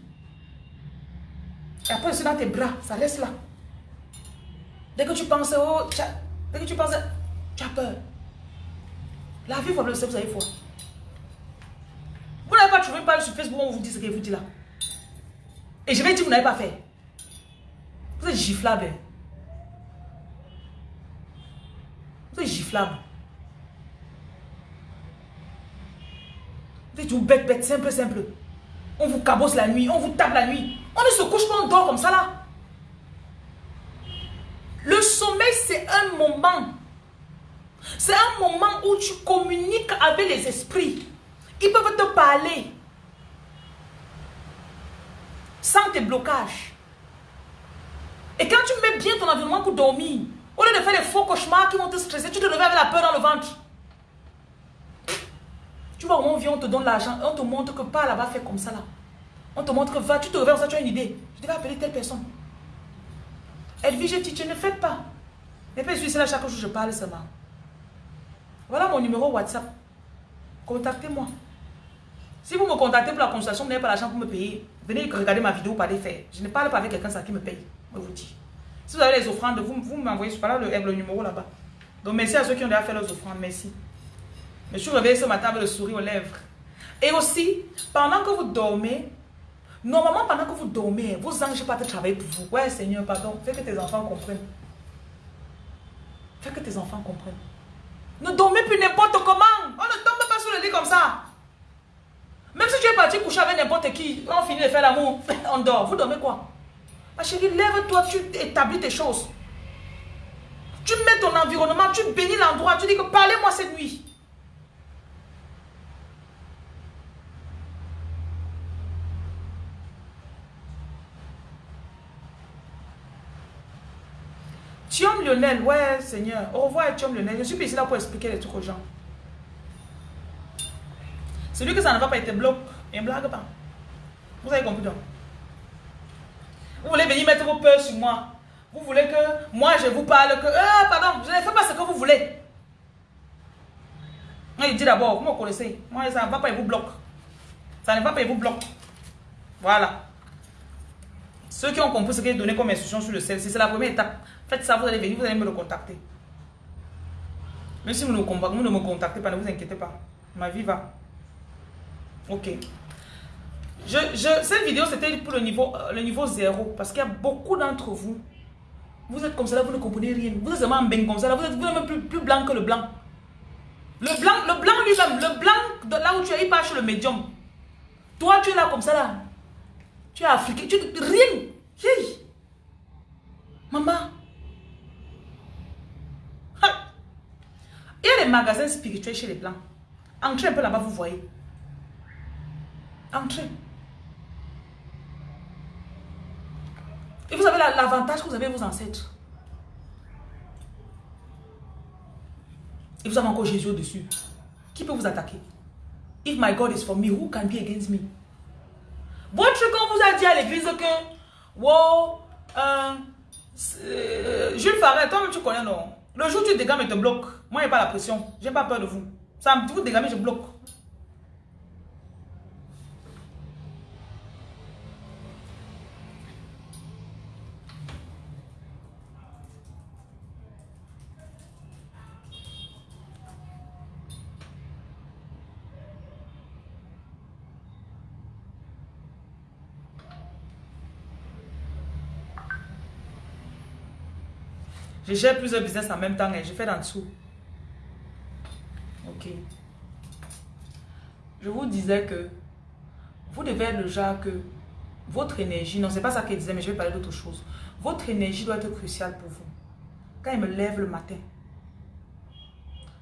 Et après, c'est dans tes bras, ça reste là. Dès que tu penses, oh, dès que tu penses, tu as peur. La vie, vous le savez, vous avez foi. Vous n'avez pas trouvé une page sur Facebook où on vous dit ce que vous dit là. Et je vais dire que vous n'avez pas fait. Vous êtes giflable. Vous êtes giflable. Vous êtes une bête, bête, simple, simple. On vous cabosse la nuit, on vous tape la nuit. On ne se couche pas, on dort comme ça là. Le sommeil, c'est un moment. C'est un moment où tu communiques avec les esprits. Ils peuvent te parler. Sans tes blocages. Et quand tu mets bien ton environnement pour dormir, au lieu de faire des faux cauchemars qui vont te stresser, tu te réveilles avec la peur dans le ventre. Tu vois, on vient, on te donne l'argent, on te montre que pas là-bas, fait comme ça là. On te montre que va, tu te réveilles, tu as une idée. Je devais appeler telle personne. Elle dit, je dis, ne fais pas. Et puis, je suis là chaque jour, je parle seulement. Voilà mon numéro WhatsApp. Contactez-moi. Si vous me contactez pour la consultation, vous n'avez pas l'argent pour me payer. Venez regarder ma vidéo, pas des faits. Je ne parle pas avec quelqu'un qui me paye. Je vous dis. Si vous avez les offrandes, vous, vous m'envoyez sur le, le numéro là-bas. Donc merci à ceux qui ont déjà fait leurs offrandes. Merci. Je suis réveillée ce matin avec le sourire aux lèvres. Et aussi, pendant que vous dormez, normalement pendant que vous dormez, vos anges pas travailler pour vous. Ouais Seigneur, pardon, fais que tes enfants comprennent. Fais que tes enfants comprennent. Ne dormez plus n'importe comment. On ne tombe pas sur le lit comme ça. Même si tu es parti coucher avec n'importe qui, on finit de faire l'amour, (laughs) on dort. Vous dormez quoi? Ma chérie, lève-toi, tu établis tes choses. Tu mets ton environnement, tu bénis l'endroit, tu dis que parlez-moi cette nuit. Thiom Lionel, ouais Seigneur. Au revoir Thiom Lionel. Je suis ici là pour expliquer les trucs aux gens. Celui que ça ne va pas être bloqué, il ne blague pas. Vous avez compris donc Vous voulez venir mettre vos peurs sur moi. Vous voulez que moi je vous parle que... Ah, pardon, je ne fais pas ce que vous voulez. Il dit d'abord, vous me connaissez. Moi, ça ne va pas, il vous bloque. Ça ne va pas, il vous bloque. Voilà. Ceux qui ont compris ce que j'ai donné comme instruction sur le sel, c'est la première étape. Faites ça, vous allez venir, vous allez me le contacter. Même si vous ne me contactez pas, ne vous inquiétez pas. Ma vie va. Ok. Je, je, cette vidéo, c'était pour le niveau, euh, le niveau zéro. Parce qu'il y a beaucoup d'entre vous. Vous êtes comme ça, vous ne comprenez rien. Vous êtes vraiment bien comme ça, vous êtes, vous même plus, plus blanc que le blanc. Le blanc, le blanc lui-même, le blanc, de là où tu es, il le médium. Toi, tu es là comme ça, là. Tu es africain, tu rien. Hey. Maman. Il y a des magasins spirituels chez les blancs. Entrez un peu là-bas, vous voyez. Entrez. Et vous avez l'avantage que vous avez vos ancêtres. Et vous avez encore Jésus au-dessus. Qui peut vous attaquer? If my God is for me, who can be against me? Votre qu'on vous a dit à l'église que, wow, euh, euh, Jules Farret, toi-même tu connais, non? Le jour où tu dégames et te bloques, moi, a pas la pression. J'ai pas peur de vous. Ça, vous dégamez, je bloque. Je gère plusieurs business en même temps et je fais en dessous. Ok. Je vous disais que vous devez être le genre que votre énergie, non, c'est pas ça qu'il disait, mais je vais parler d'autre chose. Votre énergie doit être cruciale pour vous. Quand il me lève le matin,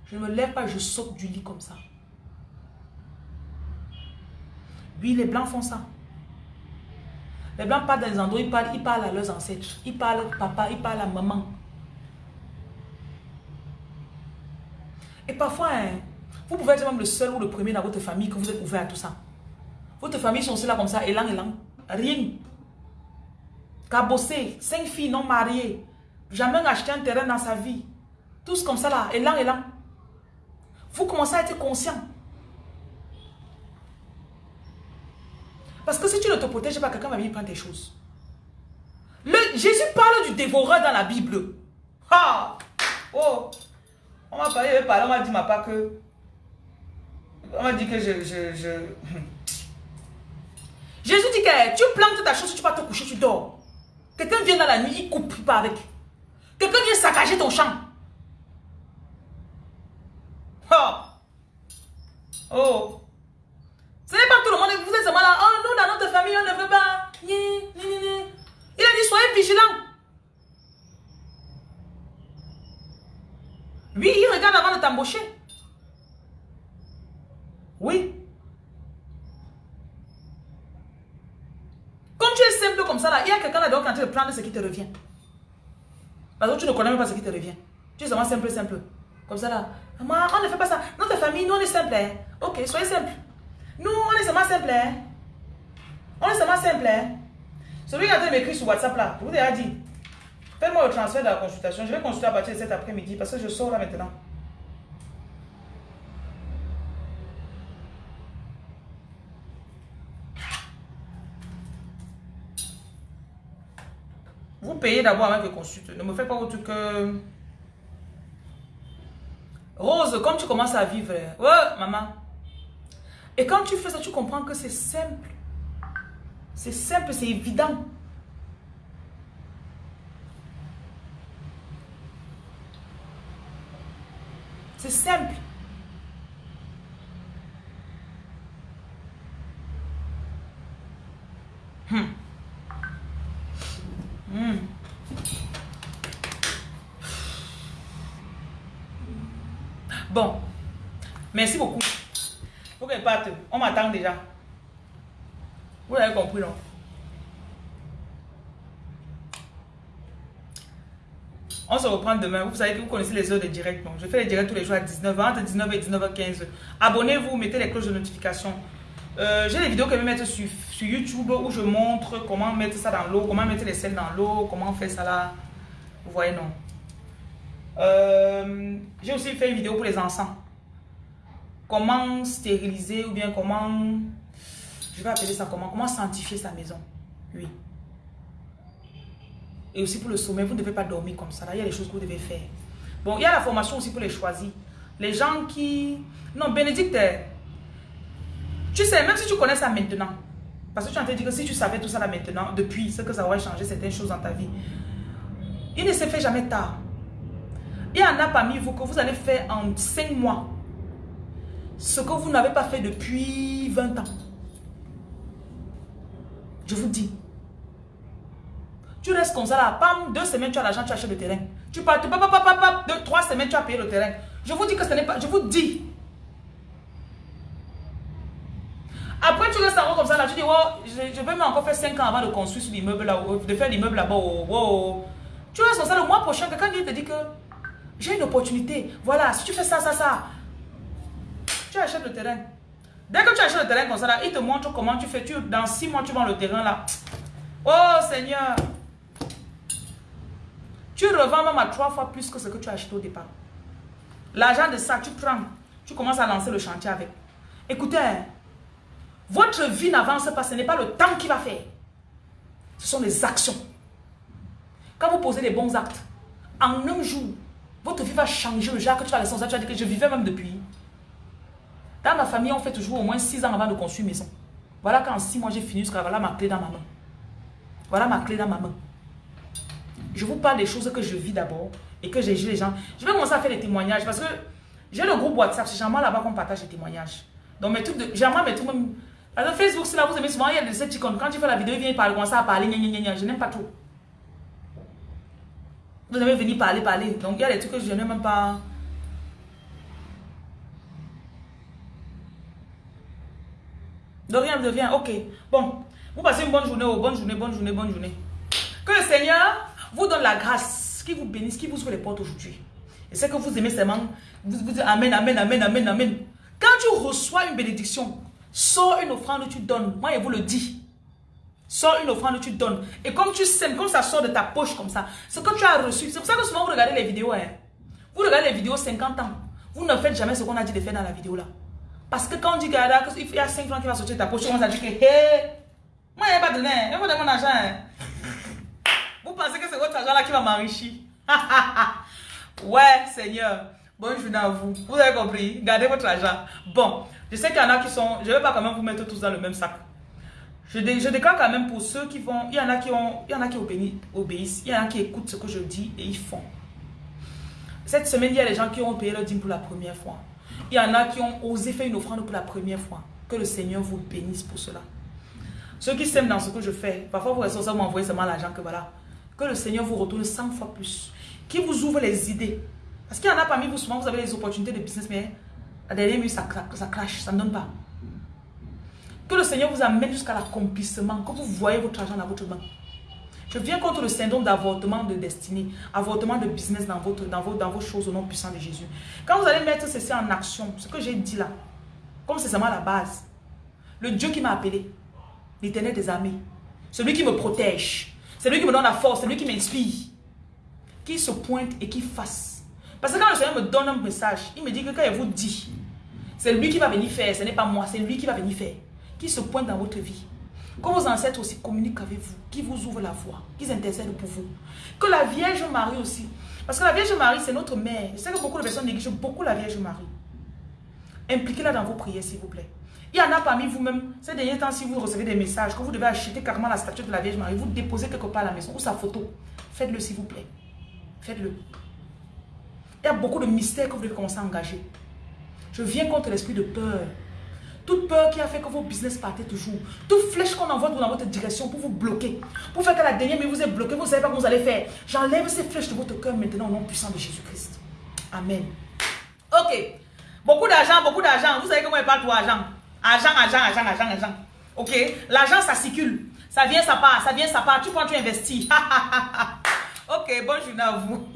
je ne me lève pas, je saute du lit comme ça. Oui, les blancs font ça. Les blancs partent dans les endroits, ils parlent, ils parlent à leurs ancêtres. Ils parlent à papa, ils parlent à maman. Et parfois, hein, vous pouvez être même le seul ou le premier dans votre famille que vous êtes ouvert à tout ça. Votre famille sont aussi là comme ça, élan, élan. Rien. Cabossé, cinq filles non mariées. Jamais acheté un terrain dans sa vie. Tous comme ça là, élan, élan. Vous commencez à être conscient. Parce que si tu ne te protèges pas, quelqu'un va venir prendre tes choses. Le, Jésus parle du dévoreur dans la Bible. Ah! Oh! On m'a parlé, on m'a dit ma part que... On m'a dit que je... je, je... (laughs) Jésus dit que tu plantes ta chose, tu vas te coucher, tu dors. Quelqu'un vient dans la nuit, il coupe, pas avec. Quelqu'un vient saccager ton champ. Oh. Oh. Ce n'est pas tout le monde, vous êtes seulement là. Oh, nous, dans notre famille, on ne veut pas. Il a dit, soyez vigilants. Oui, il regarde avant de t'embaucher. Oui. Comme tu es simple comme ça, là, il y a quelqu'un là dedans qui est en train de prendre ce qui te revient. Parce que tu ne connais même pas ce qui te revient. Tu es seulement simple, simple. Comme ça là. Maman, on ne fait pas ça. Notre famille, nous, on est simple. Hein. Ok, soyez simple. Nous, on est seulement simple. Hein. On est seulement simple. Hein. Celui qui est en train de m'écrire sur WhatsApp là, vous ai dit. Faites-moi le transfert de la consultation. Je vais consulter à partir de cet après-midi parce que je sors là maintenant. Vous payez d'abord avant que je consulte. Ne me faites pas autre que... Rose, comme tu commences à vivre, ouais, maman. Et quand tu fais ça, tu comprends que c'est simple. C'est simple, c'est évident. C'est simple. Hmm. Hmm. Bon. Merci beaucoup. Faut qu'elle parte. On m'attend déjà. Vous l'avez compris, non? On se reprend demain. Vous savez que vous connaissez les heures de direct. je fais les directs tous les jours à 19h, entre 19h et 19h15. Abonnez-vous, mettez les cloches de notification. Euh, j'ai des vidéos que je vais mettre sur, sur, YouTube où je montre comment mettre ça dans l'eau, comment mettre les sels dans l'eau, comment faire ça là. Vous voyez, non? Euh, j'ai aussi fait une vidéo pour les enfants. Comment stériliser ou bien comment... Je vais appeler ça comment? Comment sanctifier sa maison? Oui. Et aussi pour le sommeil, vous ne devez pas dormir comme ça. Là, il y a des choses que vous devez faire. Bon, il y a la formation aussi pour les choisis. Les gens qui... Non, Bénédicte, tu sais, même si tu connais ça maintenant, parce que tu as dit que si tu savais tout ça là maintenant, depuis, c'est que ça aurait changé certaines choses dans ta vie. Il ne se fait jamais tard. Il y en a parmi vous que vous allez faire en 5 mois ce que vous n'avez pas fait depuis 20 ans. Je vous dis. Tu restes comme ça là, pam, deux semaines tu as l'argent, tu achètes le terrain. Tu pars, pam, pam, pam, pam, deux, trois semaines tu as payé le terrain. Je vous dis que ce n'est pas, je vous dis. Après tu restes en comme ça là, tu dis, oh, je, vais encore faire 5 ans avant de construire l'immeuble là, de faire l'immeuble là-bas. Oh, oh. Tu restes comme ça le mois prochain, quelqu'un te dit que j'ai une opportunité. Voilà, si tu fais ça, ça, ça, tu achètes le terrain. Dès que tu achètes le terrain comme ça, là, il te montre comment tu fais. Tu, dans six mois, tu vends le terrain là. Oh Seigneur. Tu revends même à trois fois plus que ce que tu as acheté au départ. L'argent de ça, tu prends. Tu commences à lancer le chantier avec. Écoutez, votre vie n'avance pas. Ce n'est pas le temps qui va faire. Ce sont les actions. Quand vous posez les bons actes, en un jour, votre vie va changer. Le jour que tu vas laisser ça, tu vas dire que je vivais même depuis. Dans ma famille, on fait toujours au moins 6 ans avant de construire une maison. Voilà qu'en 6 mois, j'ai fini voilà ma clé dans ma main. Voilà ma clé dans ma main. Je vous parle des choses que je vis d'abord et que j'ai les gens. Je vais commencer à faire des témoignages parce que j'ai le groupe WhatsApp. C'est généralement là-bas qu'on partage des témoignages. Donc mes trucs de... Généralement mes trucs même... Alors Facebook, c'est là, vous aimez souvent, il y a des petits Quand tu fais la vidéo, il vient parler, commencer à parler, je n'aime pas trop. Vous aimez venir parler, parler. Donc il y a des trucs que je n'aime même pas... De rien, de rien. Ok. Bon. Vous passez une bonne journée. Oh, bonne journée, bonne journée, bonne journée. Que le Seigneur vous donne la grâce, qui vous bénisse, qui vous ouvre les portes aujourd'hui. Et c'est que vous aimez seulement, vous vous dites Amen, Amen, Amen, Amen, Amen. Quand tu reçois une bénédiction, sors une offrande, tu donnes. Moi, je vous le dis. Sors une offrande, tu donnes. Et comme tu sèmes, comme ça sort de ta poche comme ça, ce que tu as reçu, c'est pour ça que souvent vous regardez les vidéos. Hein. Vous regardez les vidéos 50 ans. Vous ne faites jamais ce qu'on a dit de faire dans la vidéo là. Parce que quand on dit qu'il y a 5 francs qui va sortir de ta poche, on va dire que, hé, moi, il n'y a pas donné, il faut donner mon argent. Hein. Vous pensez que c'est votre argent là qui va m'enrichir? (laughs) Ouais, Seigneur. Bonne journée à vous. Vous avez compris? Gardez votre argent. Bon, je sais qu'il y en a qui sont... Je ne vais pas quand même vous mettre tous dans le même sac. Je, déclare quand même pour ceux qui vont... Il y en a qui, ont, il y en a qui obéissent. Il y en a qui écoutent ce que je dis et ils font. Cette semaine, il y a des gens qui ont payé leur dîme pour la première fois. Il y en a qui ont osé faire une offrande pour la première fois. Que le Seigneur vous bénisse pour cela. Ceux qui s'aiment dans ce que je fais, parfois vous restez ça m'envoyer seulement l'argent que voilà. Que le Seigneur vous retourne 100 fois plus. Qui vous ouvre les idées. Parce qu'il y en a parmi vous, souvent vous avez des opportunités de business, mais à dernière minute, ça, ça crache, ça ne donne pas. Que le Seigneur vous amène jusqu'à l'accomplissement, que vous voyez votre argent dans votre main. Je viens contre le syndrome d'avortement de destinée, avortement de business dans, votre, dans, vos, dans vos choses au nom puissant de Jésus. Quand vous allez mettre ceci en action, ce que j'ai dit là, comme c'est seulement la base, le Dieu qui m'a appelé, l'éternel des armées, celui qui me protège, celui qui me donne la force, celui qui m'inspire, qui se pointe et qui fasse. Parce que quand le Seigneur me donne un message, il me dit que quand il vous dit, c'est lui qui va venir faire, ce n'est pas moi, c'est lui qui va venir faire, qui se pointe dans votre vie. Que vos ancêtres aussi communiquent avec vous, qui vous ouvrent la voie, qui intercèdent pour vous. Que la Vierge Marie aussi, parce que la Vierge Marie, c'est notre mère. Je sais que beaucoup de personnes négligent beaucoup la Vierge Marie. Impliquez-la dans vos prières, s'il vous plaît. Il y en a parmi vous-même, ces derniers temps, si vous recevez des messages, que vous devez acheter carrément la statue de la Vierge Marie, vous déposez quelque part à la maison, ou sa photo. Faites-le, s'il vous plaît. Faites-le. Il y a beaucoup de mystères que vous devez commencer à engager. Je viens contre l'esprit de peur. Toute peur qui a fait que vos business partaient toujours. Toute flèche qu'on envoie dans votre direction pour vous bloquer. Pour faire que la dernière mais vous êtes bloqué, vous ne savez pas ce que vous allez faire. J'enlève ces flèches de votre cœur maintenant au nom puissant de Jésus-Christ. Amen. Ok. Beaucoup d'argent, beaucoup d'argent. Vous savez comment il parle pour argent Argent, argent, argent, argent, argent. Ok? L'argent, ça circule. Ça vient, ça part, ça vient, ça part. Tu prends, tu investis. (laughs) ok, bonne journée à vous.